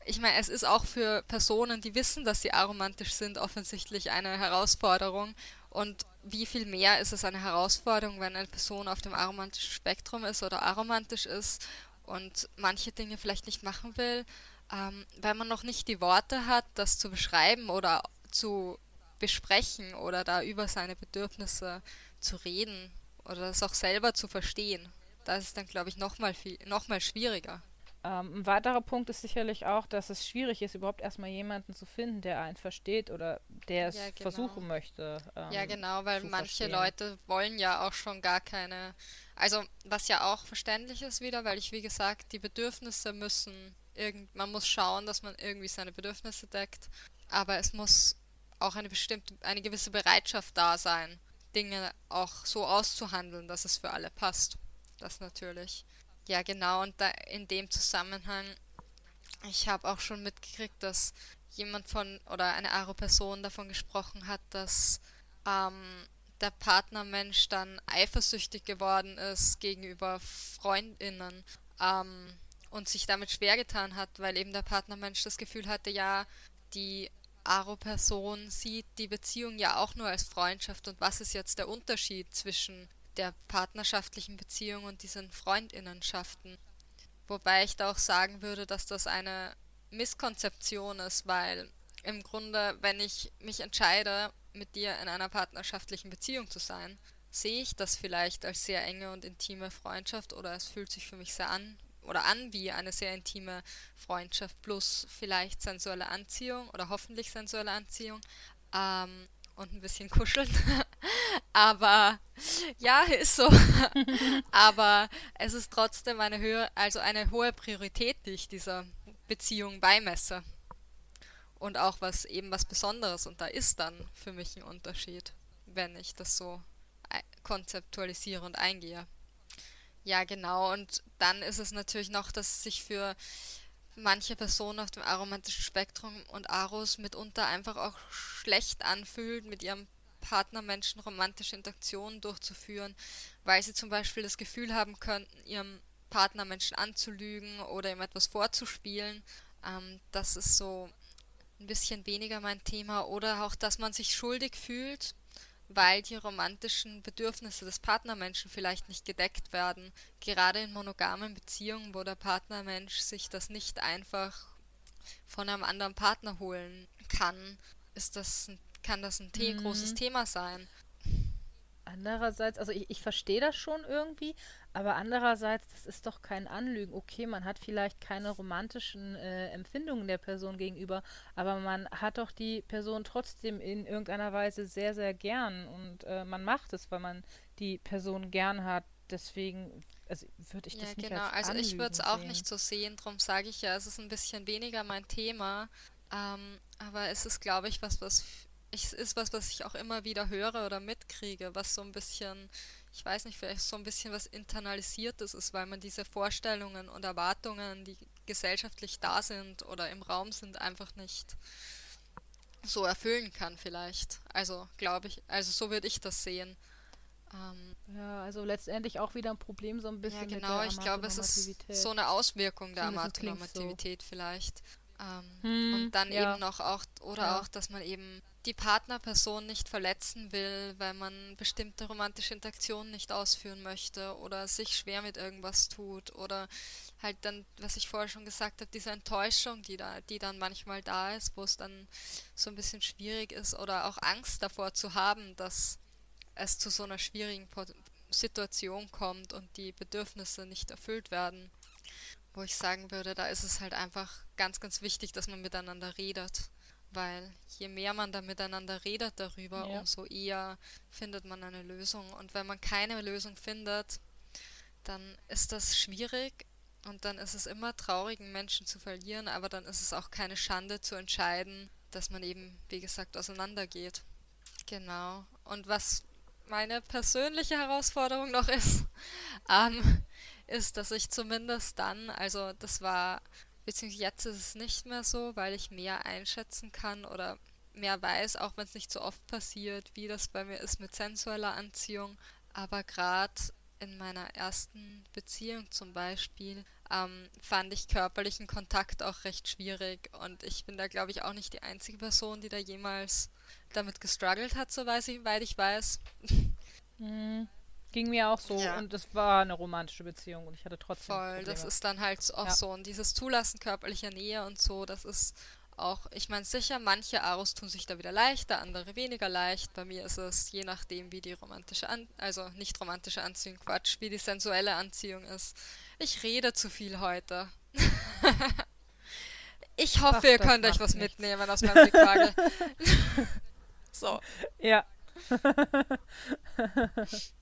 ich meine, es ist auch für Personen, die wissen, dass sie aromantisch sind, offensichtlich eine Herausforderung. Und wie viel mehr ist es eine Herausforderung, wenn eine Person auf dem aromantischen Spektrum ist oder aromantisch ist und manche Dinge vielleicht nicht machen will, ähm, weil man noch nicht die Worte hat, das zu beschreiben oder zu besprechen oder da über seine Bedürfnisse zu reden oder das auch selber zu verstehen. Das ist dann, glaube ich, nochmal noch mal schwieriger. Ähm, ein weiterer Punkt ist sicherlich auch, dass es schwierig ist, überhaupt erstmal jemanden zu finden, der einen versteht oder der es ja, genau. versuchen möchte. Ähm, ja, genau, weil manche verstehen. Leute wollen ja auch schon gar keine. Also, was ja auch verständlich ist wieder, weil ich, wie gesagt, die Bedürfnisse müssen. Irgend, man muss schauen, dass man irgendwie seine Bedürfnisse deckt. Aber es muss auch eine bestimmte, eine gewisse Bereitschaft da sein, Dinge auch so auszuhandeln, dass es für alle passt das natürlich. Ja, genau, und in dem Zusammenhang, ich habe auch schon mitgekriegt, dass jemand von oder eine Aro-Person davon gesprochen hat, dass ähm, der Partnermensch dann eifersüchtig geworden ist gegenüber Freundinnen ähm, und sich damit schwer getan hat, weil eben der Partnermensch das Gefühl hatte, ja, die Aro-Person sieht die Beziehung ja auch nur als Freundschaft und was ist jetzt der Unterschied zwischen der partnerschaftlichen Beziehung und diesen Freundinnenschaften. Wobei ich da auch sagen würde, dass das eine Misskonzeption ist, weil im Grunde, wenn ich mich entscheide, mit dir in einer partnerschaftlichen Beziehung zu sein, sehe ich das vielleicht als sehr enge und intime Freundschaft oder es fühlt sich für mich sehr an oder an wie eine sehr intime Freundschaft plus vielleicht sensuelle Anziehung oder hoffentlich sensuelle Anziehung ähm, und ein bisschen kuscheln. *laughs* Aber ja, ist so. *laughs* Aber es ist trotzdem eine höhere, also eine hohe Priorität, die ich dieser Beziehung beimesse. Und auch was eben was Besonderes. Und da ist dann für mich ein Unterschied, wenn ich das so konzeptualisiere und eingehe. Ja, genau. Und dann ist es natürlich noch, dass sich für manche Personen auf dem aromantischen Spektrum und Aros mitunter einfach auch schlecht anfühlt, mit ihrem Partnermenschen romantische Interaktionen durchzuführen, weil sie zum Beispiel das Gefühl haben könnten, ihrem Partnermenschen anzulügen oder ihm etwas vorzuspielen. Ähm, das ist so ein bisschen weniger mein Thema. Oder auch, dass man sich schuldig fühlt, weil die romantischen Bedürfnisse des Partnermenschen vielleicht nicht gedeckt werden. Gerade in monogamen Beziehungen, wo der Partnermensch sich das nicht einfach von einem anderen Partner holen kann, ist das, kann das ein mhm. großes Thema sein. Andererseits, also ich, ich verstehe das schon irgendwie, aber andererseits, das ist doch kein Anlügen. Okay, man hat vielleicht keine romantischen äh, Empfindungen der Person gegenüber, aber man hat doch die Person trotzdem in irgendeiner Weise sehr, sehr gern und äh, man macht es, weil man die Person gern hat. Deswegen also würde ich das ja, nicht genau. als Also ich würde es auch nicht so sehen, darum sage ich ja, es ist ein bisschen weniger mein Thema. Ähm, aber es ist, glaube ich, was, was ich, ist was, was ich auch immer wieder höre oder mitkriege, was so ein bisschen, ich weiß nicht, vielleicht so ein bisschen was internalisiertes ist, weil man diese Vorstellungen und Erwartungen, die gesellschaftlich da sind oder im Raum sind, einfach nicht so erfüllen kann vielleicht. Also glaube ich, also so würde ich das sehen. Ähm, ja, also letztendlich auch wieder ein Problem so ein bisschen. Ja, genau, ich glaube, es ist so eine Auswirkung der Amatonormativität so. vielleicht. Ähm, hm, und dann ja. eben noch auch, oder ja. auch, dass man eben die Partnerperson nicht verletzen will, weil man bestimmte romantische Interaktionen nicht ausführen möchte oder sich schwer mit irgendwas tut oder halt dann, was ich vorher schon gesagt habe, diese Enttäuschung, die da, die dann manchmal da ist, wo es dann so ein bisschen schwierig ist oder auch Angst davor zu haben, dass es zu so einer schwierigen Situation kommt und die Bedürfnisse nicht erfüllt werden. Wo ich sagen würde, da ist es halt einfach ganz, ganz wichtig, dass man miteinander redet weil je mehr man da miteinander redet darüber, ja. umso eher findet man eine Lösung. Und wenn man keine Lösung findet, dann ist das schwierig und dann ist es immer traurig, einen Menschen zu verlieren, aber dann ist es auch keine Schande zu entscheiden, dass man eben, wie gesagt, auseinandergeht. Genau. Und was meine persönliche Herausforderung noch ist, *laughs* ähm, ist, dass ich zumindest dann, also das war Beziehungsweise jetzt ist es nicht mehr so, weil ich mehr einschätzen kann oder mehr weiß, auch wenn es nicht so oft passiert, wie das bei mir ist mit sensueller Anziehung. Aber gerade in meiner ersten Beziehung zum Beispiel ähm, fand ich körperlichen Kontakt auch recht schwierig und ich bin da glaube ich auch nicht die einzige Person, die da jemals damit gestruggelt hat, soweit ich, ich weiß. Mhm. Ging mir auch so ja. und es war eine romantische Beziehung und ich hatte trotzdem. Voll, Probleme. das ist dann halt auch ja. so. Und dieses Zulassen körperlicher Nähe und so, das ist auch, ich meine sicher, manche Aros tun sich da wieder leichter, andere weniger leicht. Bei mir ist es je nachdem, wie die romantische, An also nicht romantische Anziehung, Quatsch, wie die sensuelle Anziehung ist. Ich rede zu viel heute. *laughs* ich hoffe, Ach, ihr könnt euch was nichts. mitnehmen aus meinem Rückfrage. *laughs* so. Ja. *laughs*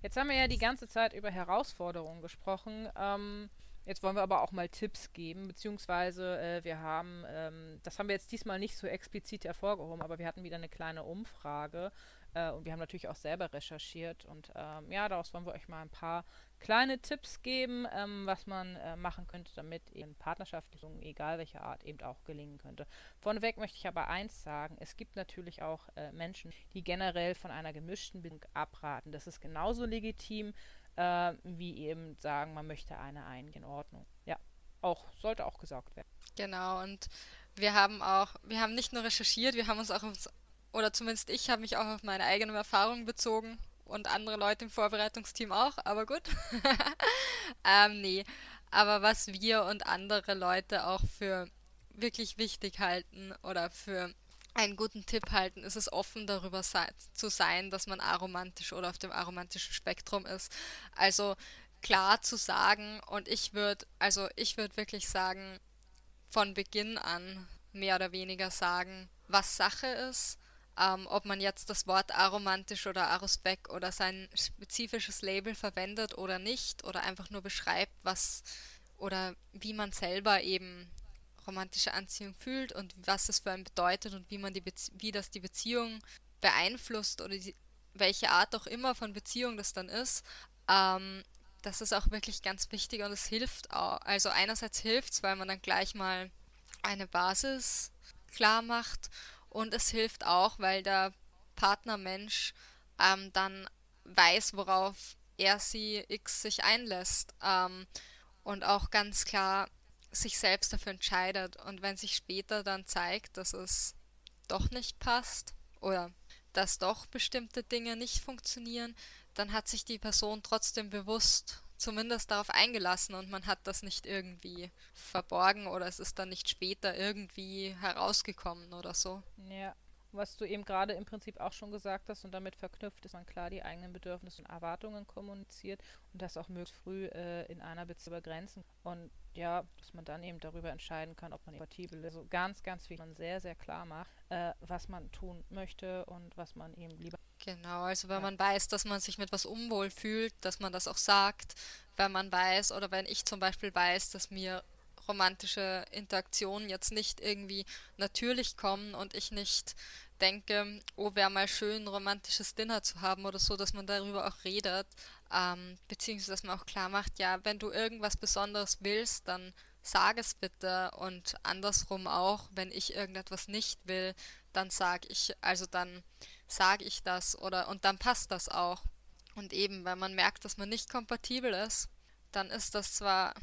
Jetzt haben wir ja die ganze Zeit über Herausforderungen gesprochen. Ähm, jetzt wollen wir aber auch mal Tipps geben, beziehungsweise äh, wir haben, ähm, das haben wir jetzt diesmal nicht so explizit hervorgehoben, aber wir hatten wieder eine kleine Umfrage äh, und wir haben natürlich auch selber recherchiert und ähm, ja, daraus wollen wir euch mal ein paar kleine Tipps geben, ähm, was man äh, machen könnte, damit eben Partnerschaftsbeziehungen, egal welcher Art, eben auch gelingen könnte. Vorneweg möchte ich aber eins sagen, es gibt natürlich auch äh, Menschen, die generell von einer gemischten Bindung abraten. Das ist genauso legitim, äh, wie eben sagen, man möchte eine eingehen Ordnung. Ja, auch, sollte auch gesagt werden. Genau, und wir haben auch, wir haben nicht nur recherchiert, wir haben uns auch, oder zumindest ich habe mich auch auf meine eigenen Erfahrungen bezogen und andere Leute im Vorbereitungsteam auch, aber gut. *laughs* ähm, nee, aber was wir und andere Leute auch für wirklich wichtig halten oder für einen guten Tipp halten, ist es offen darüber sei zu sein, dass man aromantisch oder auf dem aromantischen Spektrum ist. Also klar zu sagen und ich würde, also ich würde wirklich sagen, von Beginn an mehr oder weniger sagen, was Sache ist, ähm, ob man jetzt das Wort aromantisch oder arospec oder sein spezifisches Label verwendet oder nicht oder einfach nur beschreibt, was oder wie man selber eben romantische Anziehung fühlt und was es für einen bedeutet und wie man die Bezie wie das die Beziehung beeinflusst oder die, welche Art auch immer von Beziehung das dann ist, ähm, das ist auch wirklich ganz wichtig und es hilft auch. Also einerseits hilft es, weil man dann gleich mal eine Basis klar macht und es hilft auch, weil der Partnermensch ähm, dann weiß, worauf er sie X sich einlässt ähm, und auch ganz klar sich selbst dafür entscheidet. Und wenn sich später dann zeigt, dass es doch nicht passt oder dass doch bestimmte Dinge nicht funktionieren, dann hat sich die Person trotzdem bewusst zumindest darauf eingelassen und man hat das nicht irgendwie verborgen oder es ist dann nicht später irgendwie herausgekommen oder so. Ja, was du eben gerade im Prinzip auch schon gesagt hast und damit verknüpft ist man klar die eigenen Bedürfnisse und Erwartungen kommuniziert und das auch möglichst früh äh, in einer Beziehung begrenzen und ja, dass man dann eben darüber entscheiden kann, ob man kompatibel ist. Also ganz, ganz viel man sehr, sehr klar macht, äh, was man tun möchte und was man eben lieber. Genau, also wenn ja. man weiß, dass man sich mit was unwohl fühlt, dass man das auch sagt, wenn man weiß oder wenn ich zum Beispiel weiß, dass mir romantische Interaktionen jetzt nicht irgendwie natürlich kommen und ich nicht denke, oh, wäre mal schön, ein romantisches Dinner zu haben oder so, dass man darüber auch redet, ähm, beziehungsweise dass man auch klar macht, ja, wenn du irgendwas Besonderes willst, dann sag es bitte und andersrum auch, wenn ich irgendetwas nicht will, dann sag ich, also dann sage ich das oder und dann passt das auch. Und eben, wenn man merkt, dass man nicht kompatibel ist, dann ist das zwar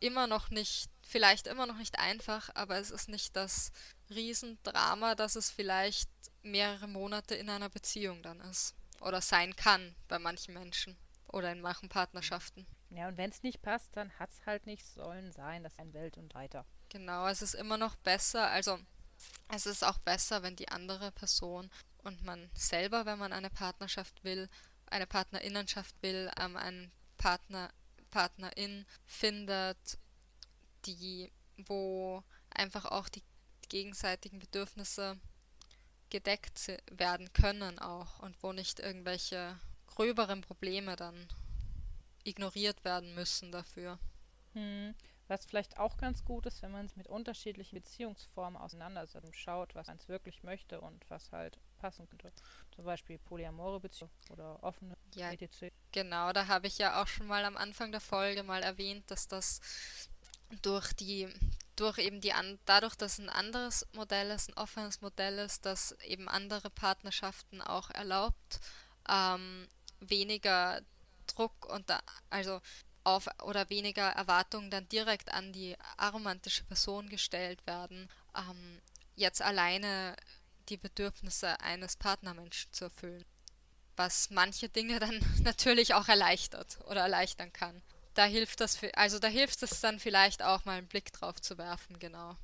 immer noch nicht, vielleicht immer noch nicht einfach, aber es ist nicht das Riesendrama, dass es vielleicht mehrere Monate in einer Beziehung dann ist. Oder sein kann bei manchen Menschen oder in manchen Partnerschaften. Ja, und wenn es nicht passt, dann hat es halt nicht sollen sein. Das ist ein Welt und weiter. Genau, es ist immer noch besser, also es ist auch besser, wenn die andere Person und man selber, wenn man eine Partnerschaft will, eine Partnerinnenschaft will, ähm, einen Partner Partnerin findet, die, wo einfach auch die gegenseitigen Bedürfnisse gedeckt werden können auch und wo nicht irgendwelche gröberen Probleme dann ignoriert werden müssen dafür. Hm. Was vielleicht auch ganz gut ist, wenn man sich mit unterschiedlichen Beziehungsformen auseinandersetzt und schaut, was man wirklich möchte und was halt passen könnte. Zum Beispiel polyamore Beziehungen oder offene ja, etc. Genau, da habe ich ja auch schon mal am Anfang der Folge mal erwähnt, dass das durch die durch eben die an, dadurch, dass ein anderes Modell ist, ein offenes Modell ist, das eben andere Partnerschaften auch erlaubt, ähm, weniger Druck und da, also auf oder weniger Erwartungen dann direkt an die aromantische Person gestellt werden, ähm, jetzt alleine die Bedürfnisse eines Partnermenschen zu erfüllen. Was manche Dinge dann *laughs* natürlich auch erleichtert oder erleichtern kann. Da hilft das, also da hilft es dann vielleicht auch mal einen Blick drauf zu werfen, genau.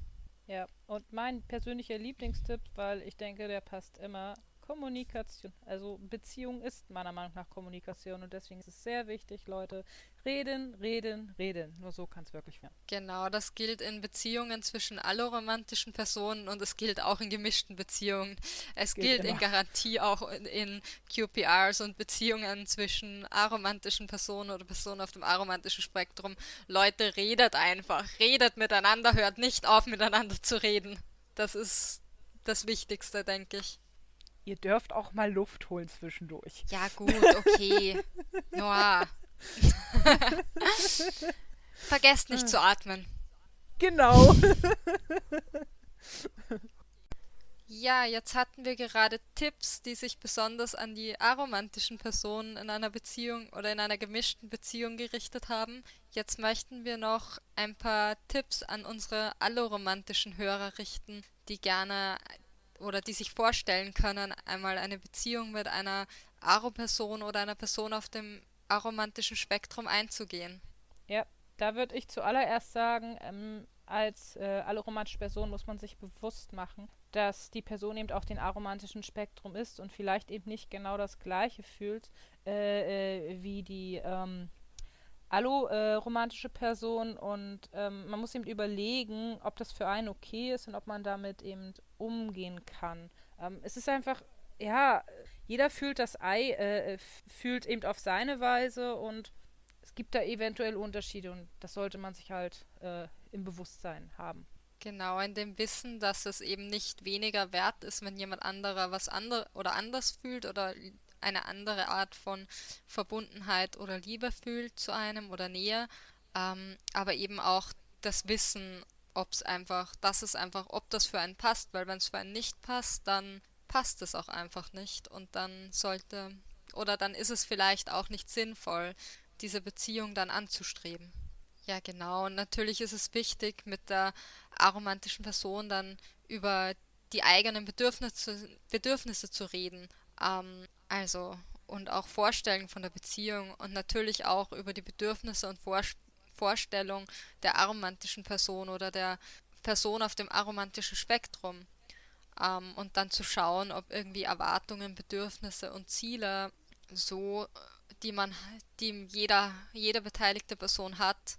Ja, und mein persönlicher Lieblingstipp, weil ich denke, der passt immer, Kommunikation. Also Beziehung ist meiner Meinung nach Kommunikation und deswegen ist es sehr wichtig, Leute, reden, reden, reden. Nur so kann es wirklich werden. Genau, das gilt in Beziehungen zwischen alloromantischen Personen und es gilt auch in gemischten Beziehungen. Es gilt, gilt in Garantie auch in, in, QPRs und Beziehungen zwischen aromantischen Personen oder Personen auf dem aromantischen Spektrum. Leute, redet einfach, redet miteinander, hört nicht auf miteinander zu reden. Das ist das Wichtigste, denke ich. Ihr dürft auch mal Luft holen zwischendurch. Ja, *laughs* gut, okay. Noah. *laughs* Vergesst nicht zu atmen. Genau. *laughs* ja, jetzt hatten wir gerade Tipps, die sich besonders an die aromantischen Personen in einer Beziehung oder in einer gemischten Beziehung gerichtet haben. Jetzt möchten wir noch ein paar Tipps an unsere alloromantischen Hörer richten, die gerne oder die sich vorstellen können, einmal eine Beziehung mit einer Aro-Person oder einer Person auf dem aromantischen Spektrum einzugehen. Ja, da würde ich zuallererst sagen, ähm, als äh, aromantische Person muss man sich bewusst machen, dass die Person eben auch den aromantischen Spektrum ist und vielleicht eben nicht genau das gleiche fühlt äh, äh, wie die ähm, allo-romantische äh, Person und ähm, man muss eben überlegen, ob das für einen okay ist und ob man damit eben umgehen kann. Ähm, es ist einfach, ja, jeder fühlt das Ei, äh, fühlt eben auf seine Weise und es gibt da eventuell Unterschiede und das sollte man sich halt äh, im Bewusstsein haben. Genau, in dem Wissen, dass es eben nicht weniger wert ist, wenn jemand anderer was andere oder anders fühlt oder eine andere Art von Verbundenheit oder Liebe fühlt zu einem oder Nähe, ähm, aber eben auch das Wissen, ob es einfach, dass es einfach, ob das für einen passt, weil wenn es für einen nicht passt, dann passt es auch einfach nicht und dann sollte oder dann ist es vielleicht auch nicht sinnvoll, diese Beziehung dann anzustreben. Ja, genau. Und natürlich ist es wichtig, mit der aromantischen Person dann über die eigenen Bedürfnisse, Bedürfnisse zu reden. Ähm, also und auch Vorstellungen von der Beziehung und natürlich auch über die Bedürfnisse und Vor Vorstellungen der aromantischen Person oder der Person auf dem aromantischen Spektrum. Ähm, und dann zu schauen, ob irgendwie Erwartungen, Bedürfnisse und Ziele so, die man, die jeder, jede beteiligte Person hat,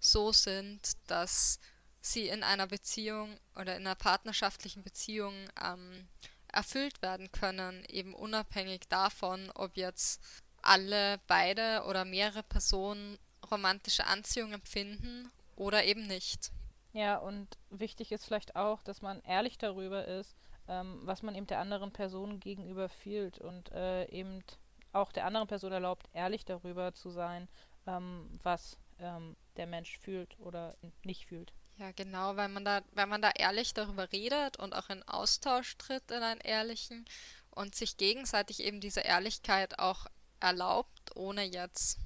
so sind, dass sie in einer Beziehung oder in einer partnerschaftlichen Beziehung ähm, erfüllt werden können, eben unabhängig davon, ob jetzt alle, beide oder mehrere Personen romantische Anziehung empfinden oder eben nicht. Ja, und wichtig ist vielleicht auch, dass man ehrlich darüber ist, ähm, was man eben der anderen Person gegenüber fühlt und äh, eben auch der anderen Person erlaubt, ehrlich darüber zu sein, ähm, was ähm, der Mensch fühlt oder nicht fühlt. Ja, genau, weil man da, weil man da ehrlich darüber redet und auch in Austausch tritt in einen ehrlichen und sich gegenseitig eben diese Ehrlichkeit auch erlaubt, ohne jetzt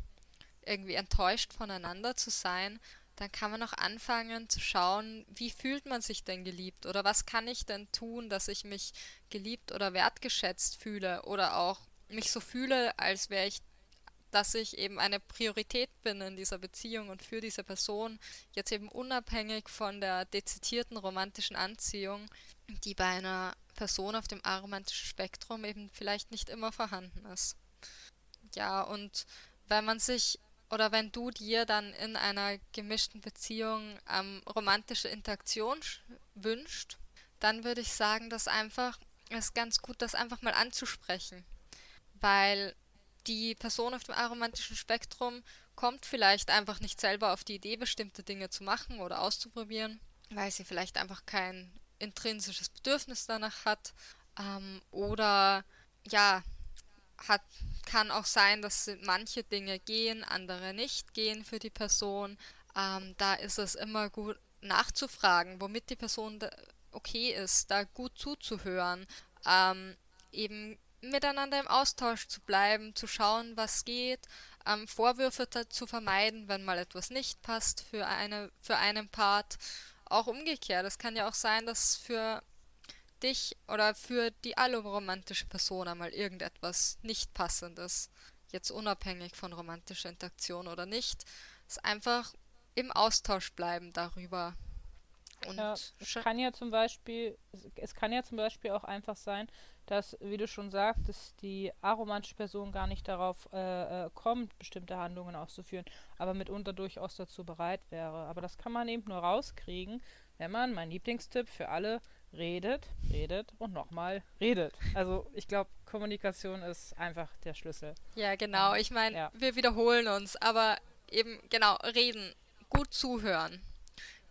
irgendwie enttäuscht voneinander zu sein, dann kann man auch anfangen zu schauen, wie fühlt man sich denn geliebt? Oder was kann ich denn tun, dass ich mich geliebt oder wertgeschätzt fühle? Oder auch mich so fühle, als wäre ich dass ich eben eine Priorität bin in dieser Beziehung und für diese Person, jetzt eben unabhängig von der dezidierten romantischen Anziehung, die bei einer Person auf dem aromantischen Spektrum eben vielleicht nicht immer vorhanden ist. Ja, und wenn man sich oder wenn du dir dann in einer gemischten Beziehung ähm, romantische Interaktion wünscht, dann würde ich sagen, dass einfach es ganz gut, das einfach mal anzusprechen. Weil die Person auf dem aromantischen Spektrum kommt vielleicht einfach nicht selber auf die Idee, bestimmte Dinge zu machen oder auszuprobieren, weil sie vielleicht einfach kein intrinsisches Bedürfnis danach hat. Ähm, oder ja, hat, kann auch sein, dass manche Dinge gehen, andere nicht gehen für die Person. Ähm, da ist es immer gut nachzufragen, womit die Person okay ist, da gut zuzuhören. Ähm, eben miteinander im Austausch zu bleiben, zu schauen, was geht, ähm, Vorwürfe zu vermeiden, wenn mal etwas nicht passt für, eine, für einen Part. Auch umgekehrt, es kann ja auch sein, dass für dich oder für die allumromantische Person einmal irgendetwas nicht passendes, jetzt unabhängig von romantischer Interaktion oder nicht, ist einfach im Austausch bleiben darüber. Und ja, es kann ja zum Beispiel, es kann ja zum Beispiel auch einfach sein, dass, wie du schon sagtest, die aromantische Person gar nicht darauf äh, äh, kommt, bestimmte Handlungen auszuführen, aber mitunter durchaus dazu bereit wäre. Aber das kann man eben nur rauskriegen, wenn man, mein Lieblingstipp für alle, redet, redet und nochmal redet. Also ich glaube, Kommunikation ist einfach der Schlüssel. Ja, genau. Ich meine, ja. wir wiederholen uns, aber eben genau, reden, gut zuhören,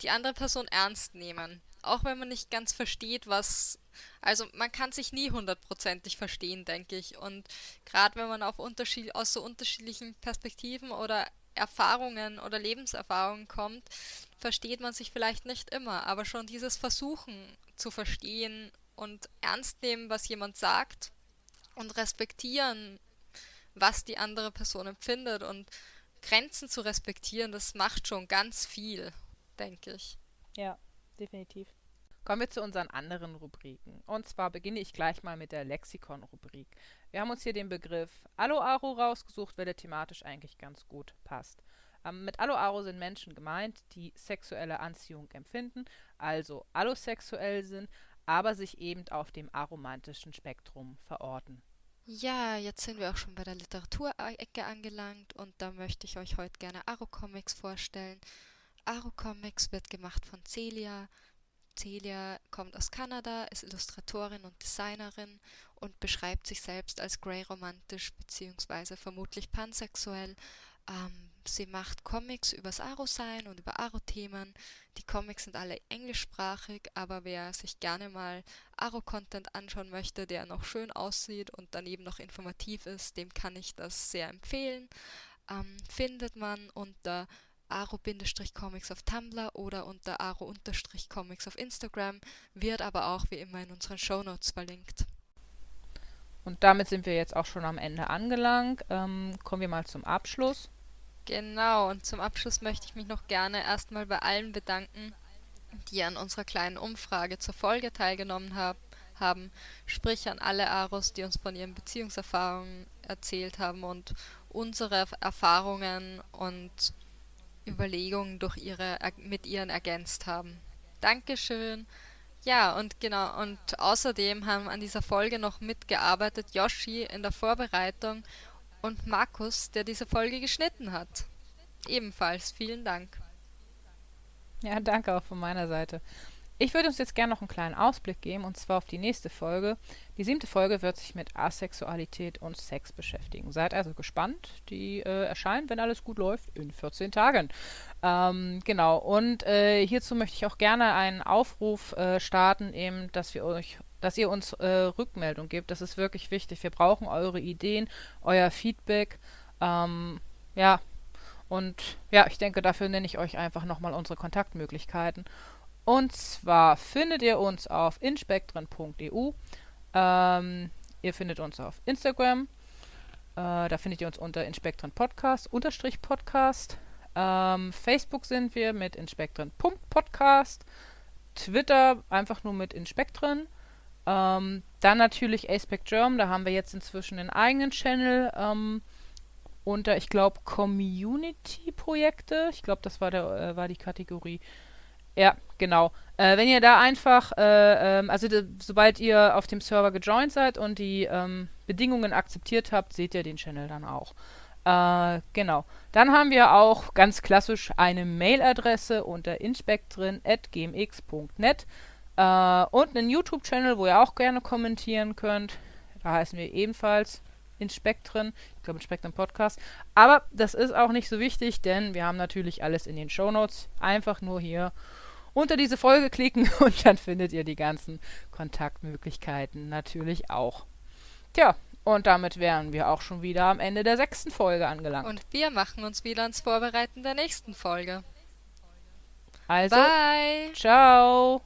die andere Person ernst nehmen. Auch wenn man nicht ganz versteht, was also man kann sich nie hundertprozentig verstehen, denke ich. Und gerade wenn man auf Unterschied aus so unterschiedlichen Perspektiven oder Erfahrungen oder Lebenserfahrungen kommt, versteht man sich vielleicht nicht immer. Aber schon dieses Versuchen zu verstehen und ernst nehmen, was jemand sagt und respektieren, was die andere Person empfindet und Grenzen zu respektieren, das macht schon ganz viel, denke ich. Ja, definitiv. Kommen wir zu unseren anderen Rubriken. Und zwar beginne ich gleich mal mit der Lexikon-Rubrik. Wir haben uns hier den Begriff Aloaro rausgesucht, weil der thematisch eigentlich ganz gut passt. Ähm, mit Aloaro sind Menschen gemeint, die sexuelle Anziehung empfinden, also allosexuell sind, aber sich eben auf dem aromantischen Spektrum verorten. Ja, jetzt sind wir auch schon bei der Literaturecke angelangt und da möchte ich euch heute gerne Aro Comics vorstellen. Aro Comics wird gemacht von Celia. Celia kommt aus Kanada, ist Illustratorin und Designerin und beschreibt sich selbst als grey romantisch bzw. vermutlich pansexuell. Ähm, sie macht Comics übers Aro-Sein und über Aro-Themen. Die Comics sind alle englischsprachig, aber wer sich gerne mal Aro-Content anschauen möchte, der noch schön aussieht und daneben noch informativ ist, dem kann ich das sehr empfehlen. Ähm, findet man unter aro-comics auf Tumblr oder unter aro-comics auf Instagram, wird aber auch wie immer in unseren Shownotes verlinkt. Und damit sind wir jetzt auch schon am Ende angelangt. Ähm, kommen wir mal zum Abschluss. Genau, und zum Abschluss möchte ich mich noch gerne erstmal bei allen bedanken, die an unserer kleinen Umfrage zur Folge teilgenommen hab, haben, sprich an alle Aros, die uns von ihren Beziehungserfahrungen erzählt haben und unsere Erfahrungen und Überlegungen durch ihre, mit ihren ergänzt haben. Dankeschön. Ja, und genau, und außerdem haben an dieser Folge noch mitgearbeitet Yoshi in der Vorbereitung und Markus, der diese Folge geschnitten hat. Ebenfalls vielen Dank. Ja, danke auch von meiner Seite. Ich würde uns jetzt gerne noch einen kleinen Ausblick geben, und zwar auf die nächste Folge. Die siebte Folge wird sich mit Asexualität und Sex beschäftigen. Seid also gespannt. Die äh, erscheint, wenn alles gut läuft, in 14 Tagen. Ähm, genau, und äh, hierzu möchte ich auch gerne einen Aufruf äh, starten, eben, dass wir euch dass ihr uns äh, Rückmeldung gebt. Das ist wirklich wichtig. Wir brauchen eure Ideen, euer Feedback. Ähm, ja, und ja, ich denke, dafür nenne ich euch einfach nochmal unsere Kontaktmöglichkeiten. Und zwar findet ihr uns auf inspektren.eu. Ähm, ihr findet uns auf Instagram. Äh, da findet ihr uns unter Inspektren Podcast, unterstrich Podcast. Ähm, Facebook sind wir mit inspektren.podcast. Twitter einfach nur mit Inspektren. Ähm, dann natürlich Aspect Germ, da haben wir jetzt inzwischen einen eigenen Channel ähm, unter, ich glaube, Community-Projekte. Ich glaube, das war, der, äh, war die Kategorie. Ja, genau. Äh, wenn ihr da einfach, äh, ähm, also sobald ihr auf dem Server gejoint seid und die ähm, Bedingungen akzeptiert habt, seht ihr den Channel dann auch. Äh, genau. Dann haben wir auch ganz klassisch eine Mailadresse unter inspectrin.gmx.net äh, und einen YouTube-Channel, wo ihr auch gerne kommentieren könnt. Da heißen wir ebenfalls Inspektren, ich glaube Inspektren Podcast. Aber das ist auch nicht so wichtig, denn wir haben natürlich alles in den Show Notes. Einfach nur hier unter diese Folge klicken *laughs* und dann findet ihr die ganzen Kontaktmöglichkeiten natürlich auch. Tja, und damit wären wir auch schon wieder am Ende der sechsten Folge angelangt. Und wir machen uns wieder ans Vorbereiten der nächsten Folge. Also, Bye. ciao.